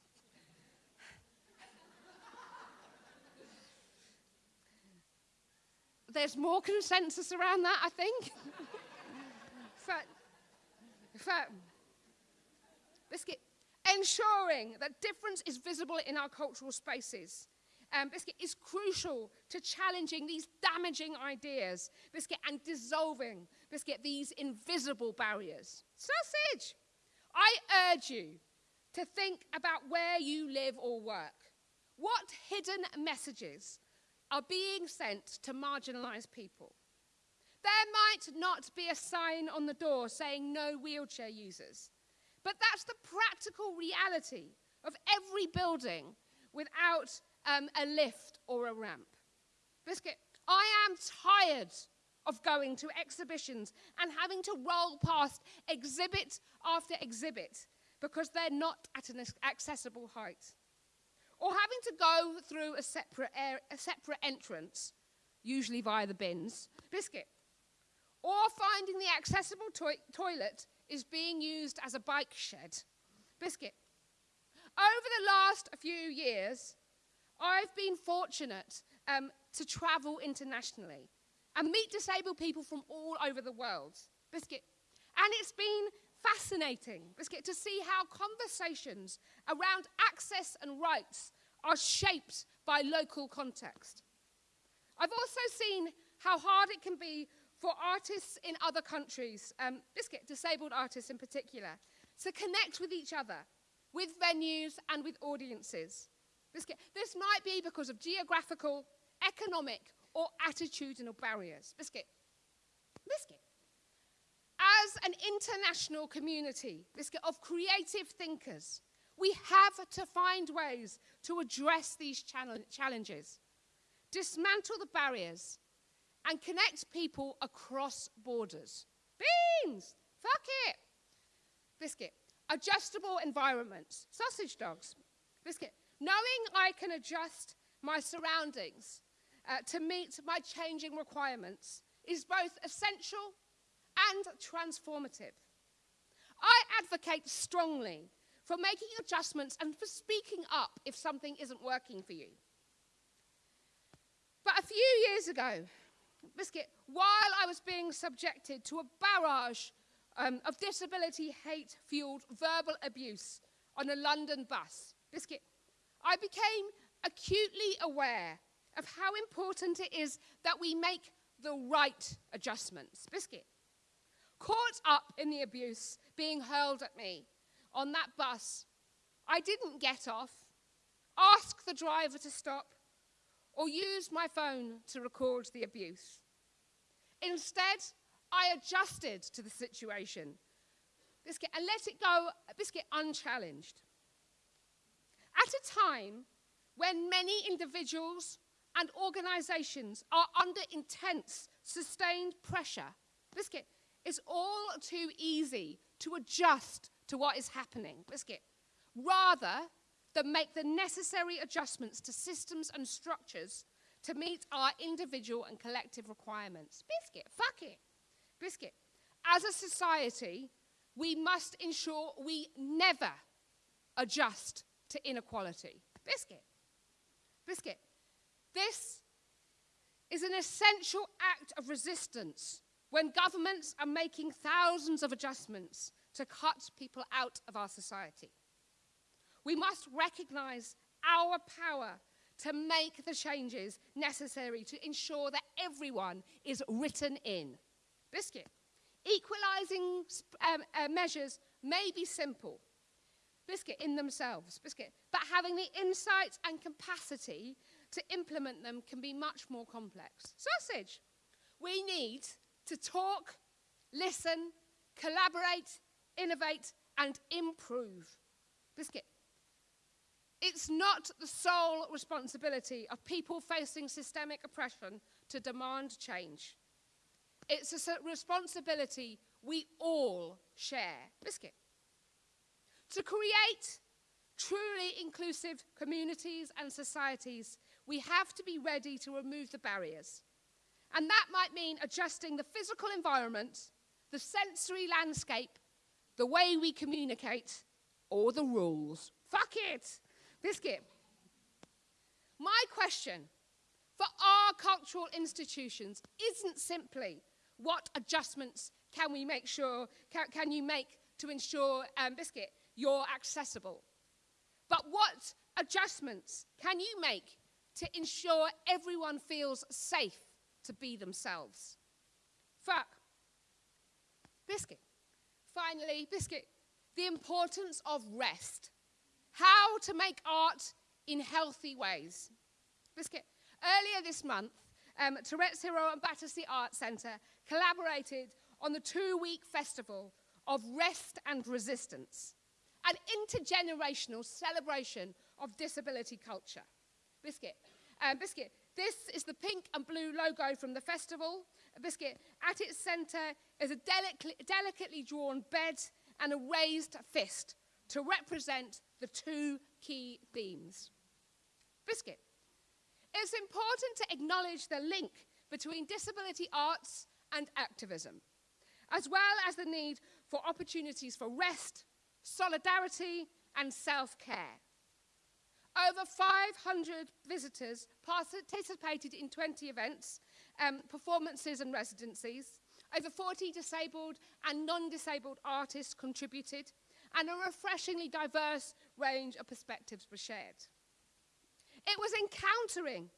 There's more consensus around that, I think. biscuit, ensuring that difference is visible in our cultural spaces um, Biscuit is crucial to challenging these damaging ideas, Biscuit, and dissolving, Biscuit, these invisible barriers. Sausage! I urge you to think about where you live or work. What hidden messages are being sent to marginalised people? There might not be a sign on the door saying no wheelchair users, but that's the practical reality of every building without um, a lift or a ramp. Biscuit, I am tired of going to exhibitions and having to roll past exhibit after exhibit because they're not at an accessible height. Or having to go through a separate, air, a separate entrance, usually via the bins. Biscuit. Or finding the accessible toi toilet is being used as a bike shed. Biscuit. Over the last few years, I've been fortunate um, to travel internationally and meet disabled people from all over the world. Biscuit. And it's been fascinating, Biscuit, to see how conversations around access and rights are shaped by local context. I've also seen how hard it can be for artists in other countries, um, Biscuit, disabled artists in particular, to connect with each other, with venues and with audiences. Biscuit, this might be because of geographical, economic, or attitudinal barriers. Biscuit, Biscuit. As an international community, Biscuit, of creative thinkers, we have to find ways to address these challenges, dismantle the barriers, and connect people across borders. Beans! Fuck it! Biscuit. Adjustable environments. Sausage dogs. Biscuit. Knowing I can adjust my surroundings uh, to meet my changing requirements is both essential and transformative. I advocate strongly for making adjustments and for speaking up if something isn't working for you. But a few years ago, Biscuit, while I was being subjected to a barrage um, of disability hate fueled verbal abuse on a London bus, Biscuit, I became acutely aware of how important it is that we make the right adjustments. Biscuit, caught up in the abuse being hurled at me on that bus, I didn't get off, ask the driver to stop, or use my phone to record the abuse. Instead, I adjusted to the situation biscuit, and let it go biscuit unchallenged. At a time when many individuals and organizations are under intense, sustained pressure, biscuit, it's all too easy to adjust to what is happening, biscuit, rather than make the necessary adjustments to systems and structures to meet our individual and collective requirements. Biscuit, fuck it. Biscuit. As a society, we must ensure we never adjust to inequality. Biscuit. Biscuit. This is an essential act of resistance when governments are making thousands of adjustments to cut people out of our society. We must recognize our power to make the changes necessary to ensure that everyone is written in. Biscuit. Equalizing um, uh, measures may be simple, biscuit in themselves, biscuit, but having the insight and capacity to implement them can be much more complex. Sausage. We need to talk, listen, collaborate, innovate, and improve. Biscuit. It's not the sole responsibility of people facing systemic oppression to demand change. It's a responsibility we all share. Biscuit. To create truly inclusive communities and societies, we have to be ready to remove the barriers. And that might mean adjusting the physical environment, the sensory landscape, the way we communicate, or the rules. Fuck it! Biscuit. My question for our cultural institutions isn't simply what adjustments can we make sure, can, can you make to ensure, um, Biscuit, you're accessible? But what adjustments can you make to ensure everyone feels safe to be themselves? Fuck. Biscuit. Finally, Biscuit, the importance of rest how to make art in healthy ways. Biscuit. Earlier this month, um, Touretteshero and Battersea Art Centre collaborated on the two-week festival of rest and resistance, an intergenerational celebration of disability culture. Biscuit. Um, Biscuit, this is the pink and blue logo from the festival. Biscuit, at its centre is a delic delicately drawn bed and a raised fist to represent the two key themes. Biscuit, it's important to acknowledge the link between disability arts and activism, as well as the need for opportunities for rest solidarity and self-care. Over 500 visitors participated in 20 events, um, performances and residencies. Over 40 disabled and non-disabled artists contributed and a refreshingly diverse range of perspectives were shared. It was encountering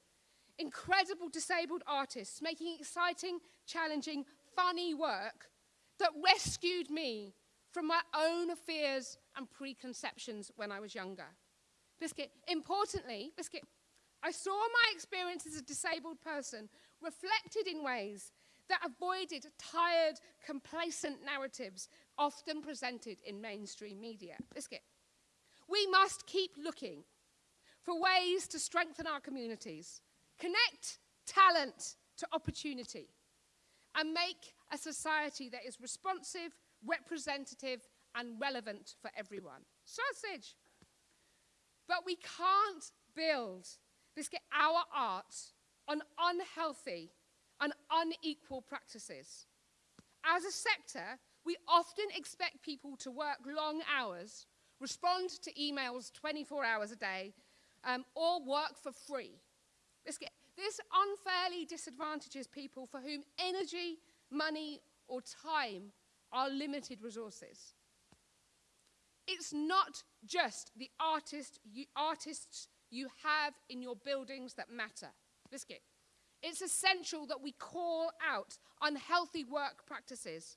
incredible disabled artists making exciting, challenging, funny work that rescued me from my own fears and preconceptions when I was younger. Biscuit, importantly, Biscuit, I saw my experience as a disabled person reflected in ways that avoided tired, complacent narratives often presented in mainstream media. Biscuit. We must keep looking for ways to strengthen our communities, connect talent to opportunity, and make a society that is responsive, representative, and relevant for everyone. Sausage. But we can't build this, our art on unhealthy and unequal practices. As a sector, we often expect people to work long hours, respond to emails 24 hours a day, um, or work for free. This, this unfairly disadvantages people for whom energy, money, or time are limited resources. It's not just the artist you, artists you have in your buildings that matter. Biscuit. It's essential that we call out unhealthy work practices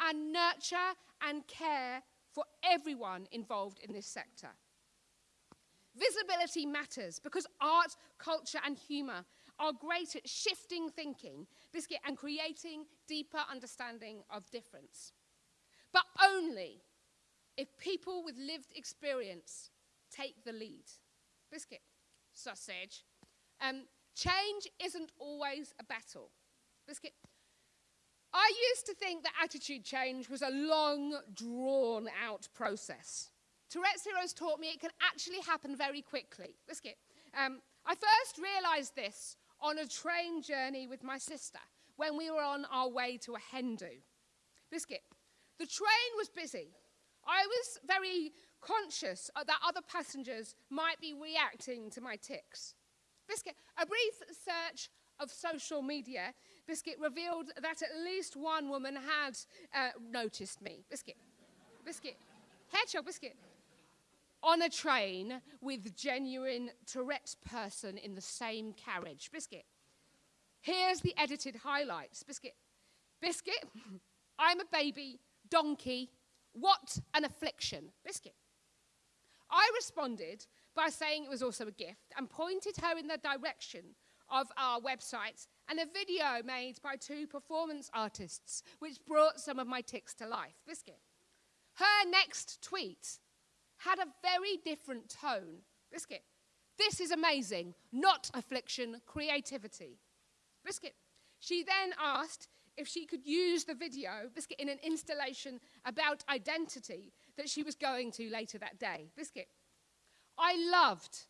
and nurture and care for everyone involved in this sector. Visibility matters because art, culture, and humour are great at shifting thinking, biscuit, and creating deeper understanding of difference. But only if people with lived experience take the lead. Biscuit, sausage. Um, change isn't always a battle. Biscuit. I used to think that attitude change was a long, drawn out process. Touretteshero's taught me it can actually happen very quickly. Biscuit. Um, I first realized this on a train journey with my sister when we were on our way to a hen do. Biscuit. The train was busy. I was very conscious that other passengers might be reacting to my tics. Biscuit. A brief search of social media, Biscuit revealed that at least one woman had uh, noticed me. Biscuit. Biscuit. Hedgehog Biscuit on a train with genuine Tourette's person in the same carriage. Biscuit. Here's the edited highlights. Biscuit. Biscuit. I'm a baby donkey. What an affliction. Biscuit. I responded by saying it was also a gift and pointed her in the direction of our website and a video made by two performance artists, which brought some of my tics to life. Biscuit. Her next tweet had a very different tone. Biscuit, this is amazing, not affliction, creativity. Biscuit, she then asked if she could use the video, Biscuit, in an installation about identity that she was going to later that day. Biscuit, I loved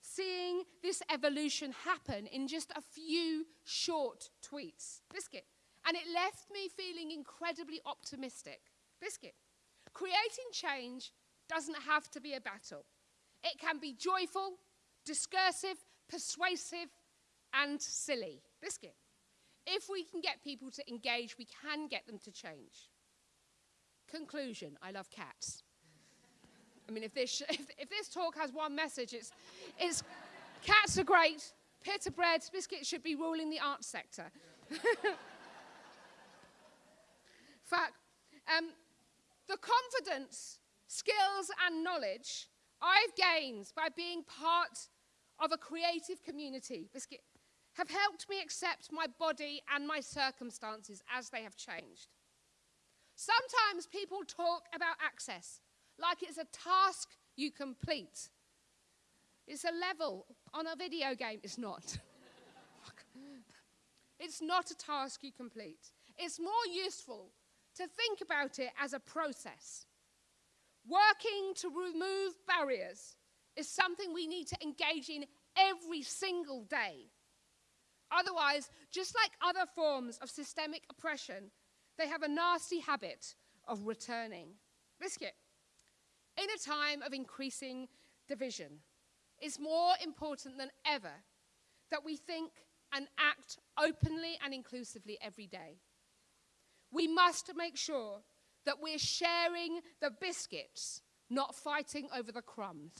seeing this evolution happen in just a few short tweets. Biscuit, and it left me feeling incredibly optimistic. Biscuit, creating change doesn't have to be a battle. It can be joyful, discursive, persuasive, and silly. Biscuit. If we can get people to engage, we can get them to change. Conclusion I love cats. I mean, if this, if, if this talk has one message, it's, it's cats are great, pita bread, biscuits should be ruling the arts sector. Fact, um, the confidence skills and knowledge I've gained by being part of a creative community have helped me accept my body and my circumstances as they have changed. Sometimes people talk about access like it's a task you complete. It's a level on a video game. It's not. it's not a task you complete. It's more useful to think about it as a process. Working to remove barriers is something we need to engage in every single day. Otherwise, just like other forms of systemic oppression, they have a nasty habit of returning. Biscuit. In a time of increasing division, it's more important than ever that we think and act openly and inclusively every day. We must make sure that we're sharing the biscuits, not fighting over the crumbs.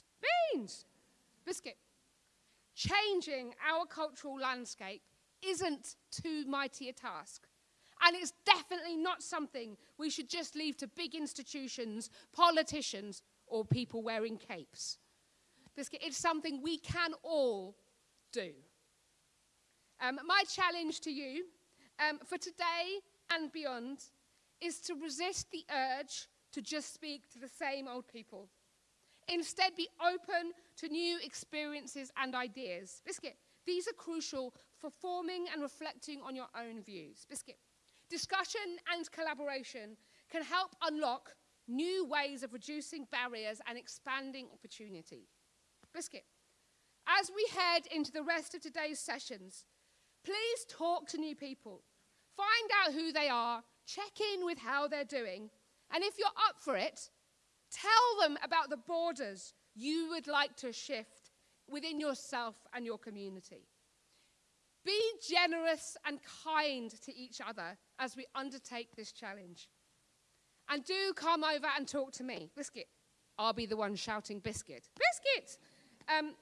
Beans! Biscuit. changing our cultural landscape isn't too mighty a task. And it's definitely not something we should just leave to big institutions, politicians, or people wearing capes. Biscuit, it's something we can all do. Um, my challenge to you um, for today and beyond is to resist the urge to just speak to the same old people. Instead, be open to new experiences and ideas. Biscuit, these are crucial for forming and reflecting on your own views. Biscuit, discussion and collaboration can help unlock new ways of reducing barriers and expanding opportunity. Biscuit, as we head into the rest of today's sessions, please talk to new people. Find out who they are, check in with how they're doing, and if you're up for it, tell them about the borders you would like to shift within yourself and your community. Be generous and kind to each other as we undertake this challenge. And do come over and talk to me. Biscuit. I'll be the one shouting biscuit. Biscuit! Um,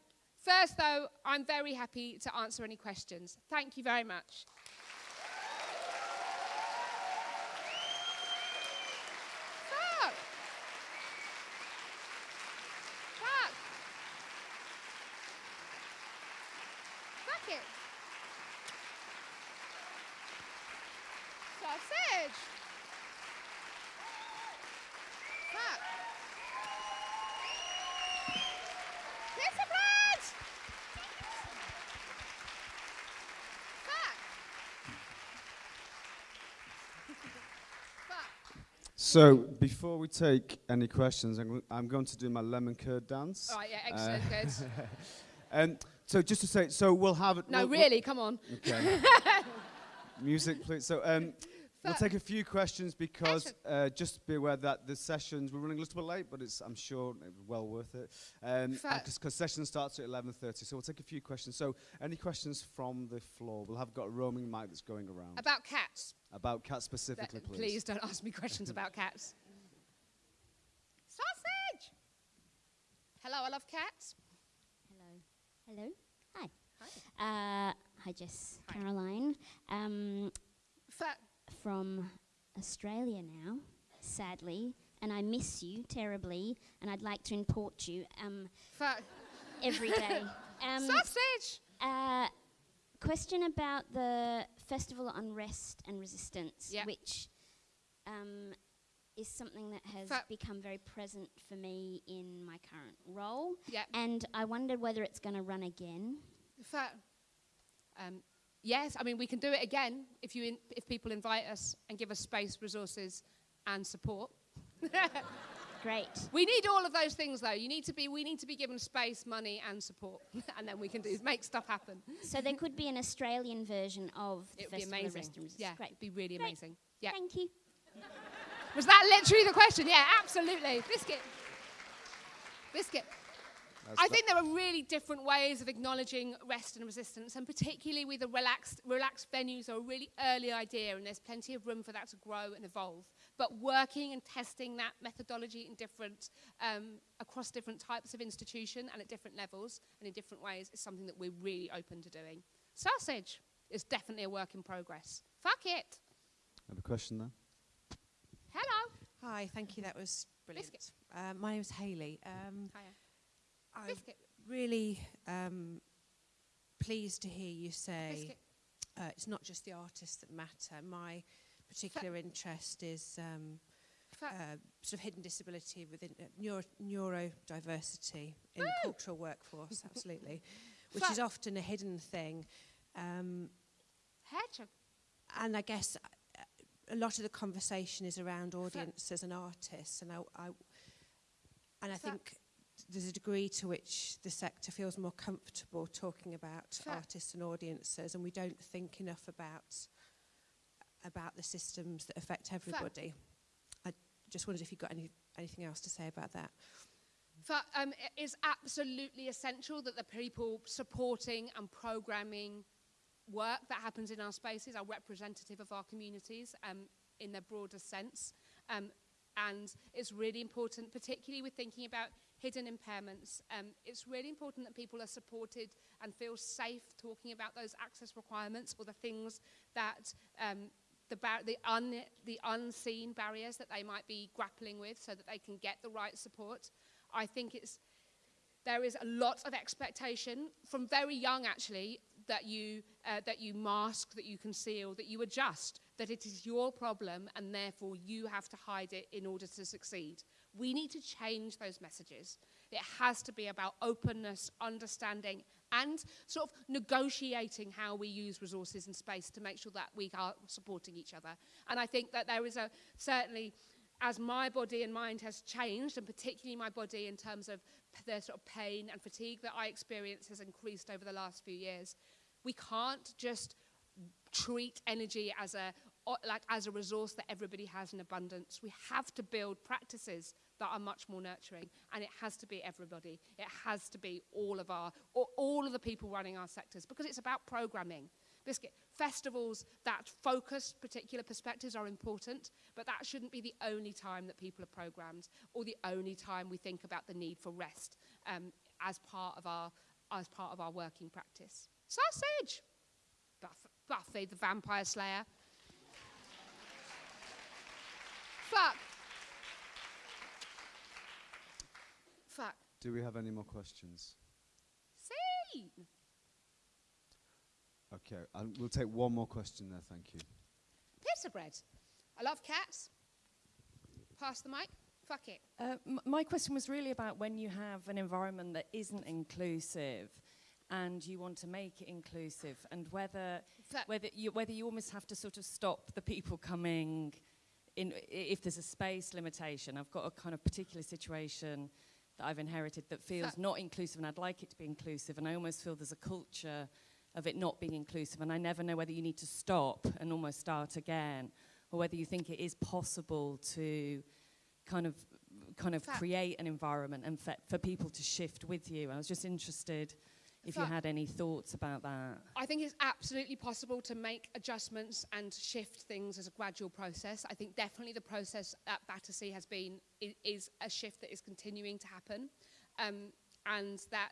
first, though, I'm very happy to answer any questions. Thank you very much. So before we take any questions, I'm, I'm going to do my lemon curd dance. Oh yeah, excellent, uh, good. and so just to say, so we'll have. No, we'll, really, we'll come on. Okay. Music, please. So um, we'll take a few questions because uh, just be aware that the sessions we're running a little bit late, but it's I'm sure well worth it. Um, because session starts at 11:30, so we'll take a few questions. So any questions from the floor? We'll have got a roaming mic that's going around. About cats. About cats specifically, that, please. Please don't ask me questions about cats. Sausage. Hello, I love cats. Hello. Hello. Hi. Hi. Uh, hi, Jess. Hi. Caroline. Um, from Australia now, sadly, and I miss you terribly, and I'd like to import you um, every day. Um, Sausage! Uh, question about the Festival of Unrest and Resistance, yep. which um, is something that has become very present for me in my current role. Yep. And I wondered whether it's going to run again. Um, yes, I mean, we can do it again if, you in, if people invite us and give us space, resources, and support. Great. We need all of those things, though. You need to be, we need to be given space, money, and support, and then we can do make stuff happen. So there could be an Australian version of it would be amazing. Yeah, Great. it'd be really Great. amazing. Yeah. Thank you. Was that literally the question? Yeah, absolutely. Biscuit. Biscuit. I think there are really different ways of acknowledging rest and resistance, and particularly with the relaxed, relaxed venues are a really early idea, and there's plenty of room for that to grow and evolve. But working and testing that methodology in different, um, across different types of institution and at different levels and in different ways is something that we're really open to doing. Sausage is definitely a work in progress. Fuck it. I have a question there. Hello. Hi, thank you. That was brilliant. Uh, my name is Hayley. Um, Hiya. I'm really um, pleased to hear you say uh, it's not just the artists that matter. My particular interest is um, uh, sort of hidden disability within uh, neuro neurodiversity in the cultural workforce, absolutely, which is often a hidden thing. Um, and I guess uh, a lot of the conversation is around audiences and artists, and I, I and I think there's a degree to which the sector feels more comfortable talking about artists and audiences and we don't think enough about about the systems that affect everybody. I just wondered if you got any anything else to say about that. For, um, it is absolutely essential that the people supporting and programming work that happens in our spaces are representative of our communities um, in their broader sense. Um, and it's really important, particularly with thinking about hidden impairments. Um, it's really important that people are supported and feel safe talking about those access requirements or the things that um, the, the, un the unseen barriers that they might be grappling with so that they can get the right support. I think it's, there is a lot of expectation from very young actually that you, uh, that you mask, that you conceal, that you adjust, that it is your problem and therefore you have to hide it in order to succeed. We need to change those messages. It has to be about openness, understanding, and sort of negotiating how we use resources and space to make sure that we are supporting each other. And I think that there is a certainly as my body and mind has changed, and particularly my body in terms of the sort of pain and fatigue that I experience has increased over the last few years, we can't just treat energy as a like as a resource that everybody has in abundance. We have to build practices that are much more nurturing, and it has to be everybody. It has to be all of our, all of the people running our sectors, because it's about programming. Biscuit festivals that focus particular perspectives are important, but that shouldn't be the only time that people are programmed, or the only time we think about the need for rest um, as part of our as part of our working practice. Sausage, Buff Buffy the Vampire Slayer. Fuck. Fuck. Do we have any more questions? See. Okay, and we'll take one more question there, thank you. Pizza bread. I love cats. Pass the mic. Fuck it. Uh, my question was really about when you have an environment that isn't inclusive and you want to make it inclusive and whether whether you whether you almost have to sort of stop the people coming in if there's a space limitation i've got a kind of particular situation that i've inherited that feels not inclusive and i'd like it to be inclusive and i almost feel there's a culture of it not being inclusive and i never know whether you need to stop and almost start again or whether you think it is possible to kind of kind of create an environment and for people to shift with you. I was just interested if you had any thoughts about that. I think it's absolutely possible to make adjustments and shift things as a gradual process. I think definitely the process at Battersea has been is a shift that is continuing to happen, um, and that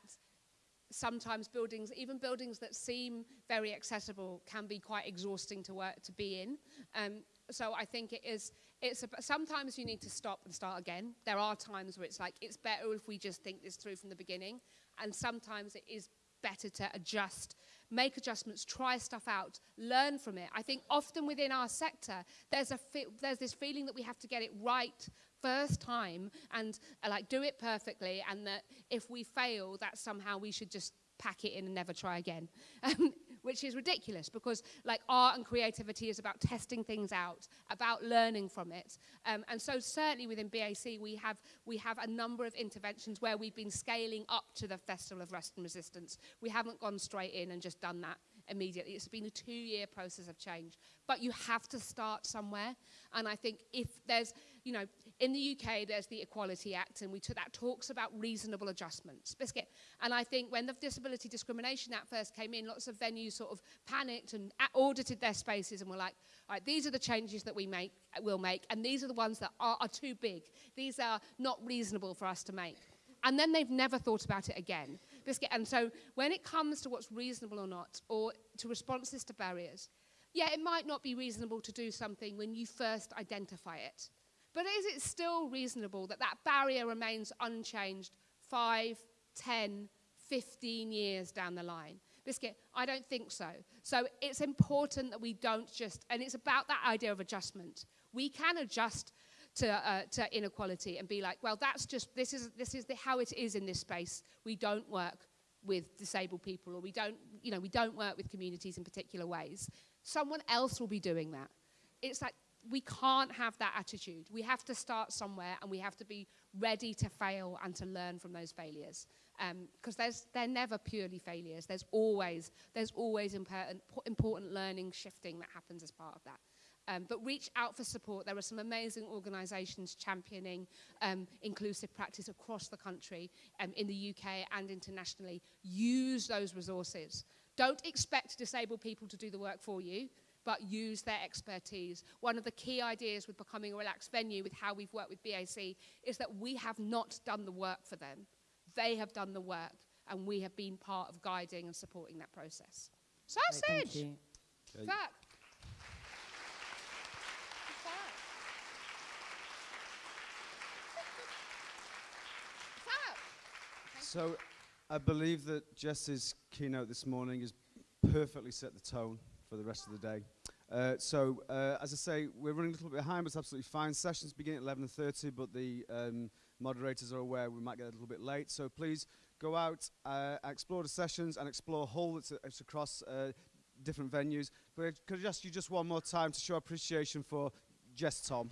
sometimes buildings, even buildings that seem very accessible, can be quite exhausting to work to be in. Um, so I think it is. It's a, sometimes you need to stop and start again. There are times where it's like it's better if we just think this through from the beginning, and sometimes it is better to adjust, make adjustments, try stuff out, learn from it. I think often within our sector, there's, a there's this feeling that we have to get it right first time and uh, like do it perfectly and that if we fail, that somehow we should just pack it in and never try again. Um, which is ridiculous because like art and creativity is about testing things out, about learning from it. Um, and so certainly within BAC, we have, we have a number of interventions where we've been scaling up to the Festival of Rest and Resistance. We haven't gone straight in and just done that immediately. It's been a two-year process of change. But you have to start somewhere. And I think if there's, you know, in the UK, there's the Equality Act, and we that talks about reasonable adjustments. Biscuit. And I think when the Disability Discrimination Act first came in, lots of venues sort of panicked and audited their spaces and were like, all right, these are the changes that we make, will make, and these are the ones that are, are too big. These are not reasonable for us to make. And then they've never thought about it again. Biscuit. And so when it comes to what's reasonable or not, or to responses to barriers, yeah, it might not be reasonable to do something when you first identify it. But is it still reasonable that that barrier remains unchanged 5, 10, 15 years down the line? Biscuit, I don't think so. So it's important that we don't just, and it's about that idea of adjustment. We can adjust to, uh, to inequality and be like, well, that's just, this is, this is the, how it is in this space. We don't work with disabled people or we don't, you know, we don't work with communities in particular ways. Someone else will be doing that. It's like we can't have that attitude. We have to start somewhere and we have to be ready to fail and to learn from those failures. Because um, they're never purely failures. There's always, there's always important, important learning shifting that happens as part of that. Um, but reach out for support. There are some amazing organisations championing um, inclusive practice across the country, um, in the UK and internationally. Use those resources. Don't expect disabled people to do the work for you. But use their expertise. One of the key ideas with becoming a relaxed venue, with how we've worked with BAC, is that we have not done the work for them. They have done the work, and we have been part of guiding and supporting that process. Sausage! Great, thank you. Okay. Fact. Fact. So I believe that Jess's keynote this morning has perfectly set the tone for the rest of the day. Uh, so, uh, as I say, we're running a little bit behind, but it's absolutely fine. Sessions begin at 11.30, but the um, moderators are aware we might get a little bit late. So please go out, uh, explore the sessions, and explore Hull. It's, it's across uh, different venues. But could I ask you just one more time to show appreciation for Jess Tom?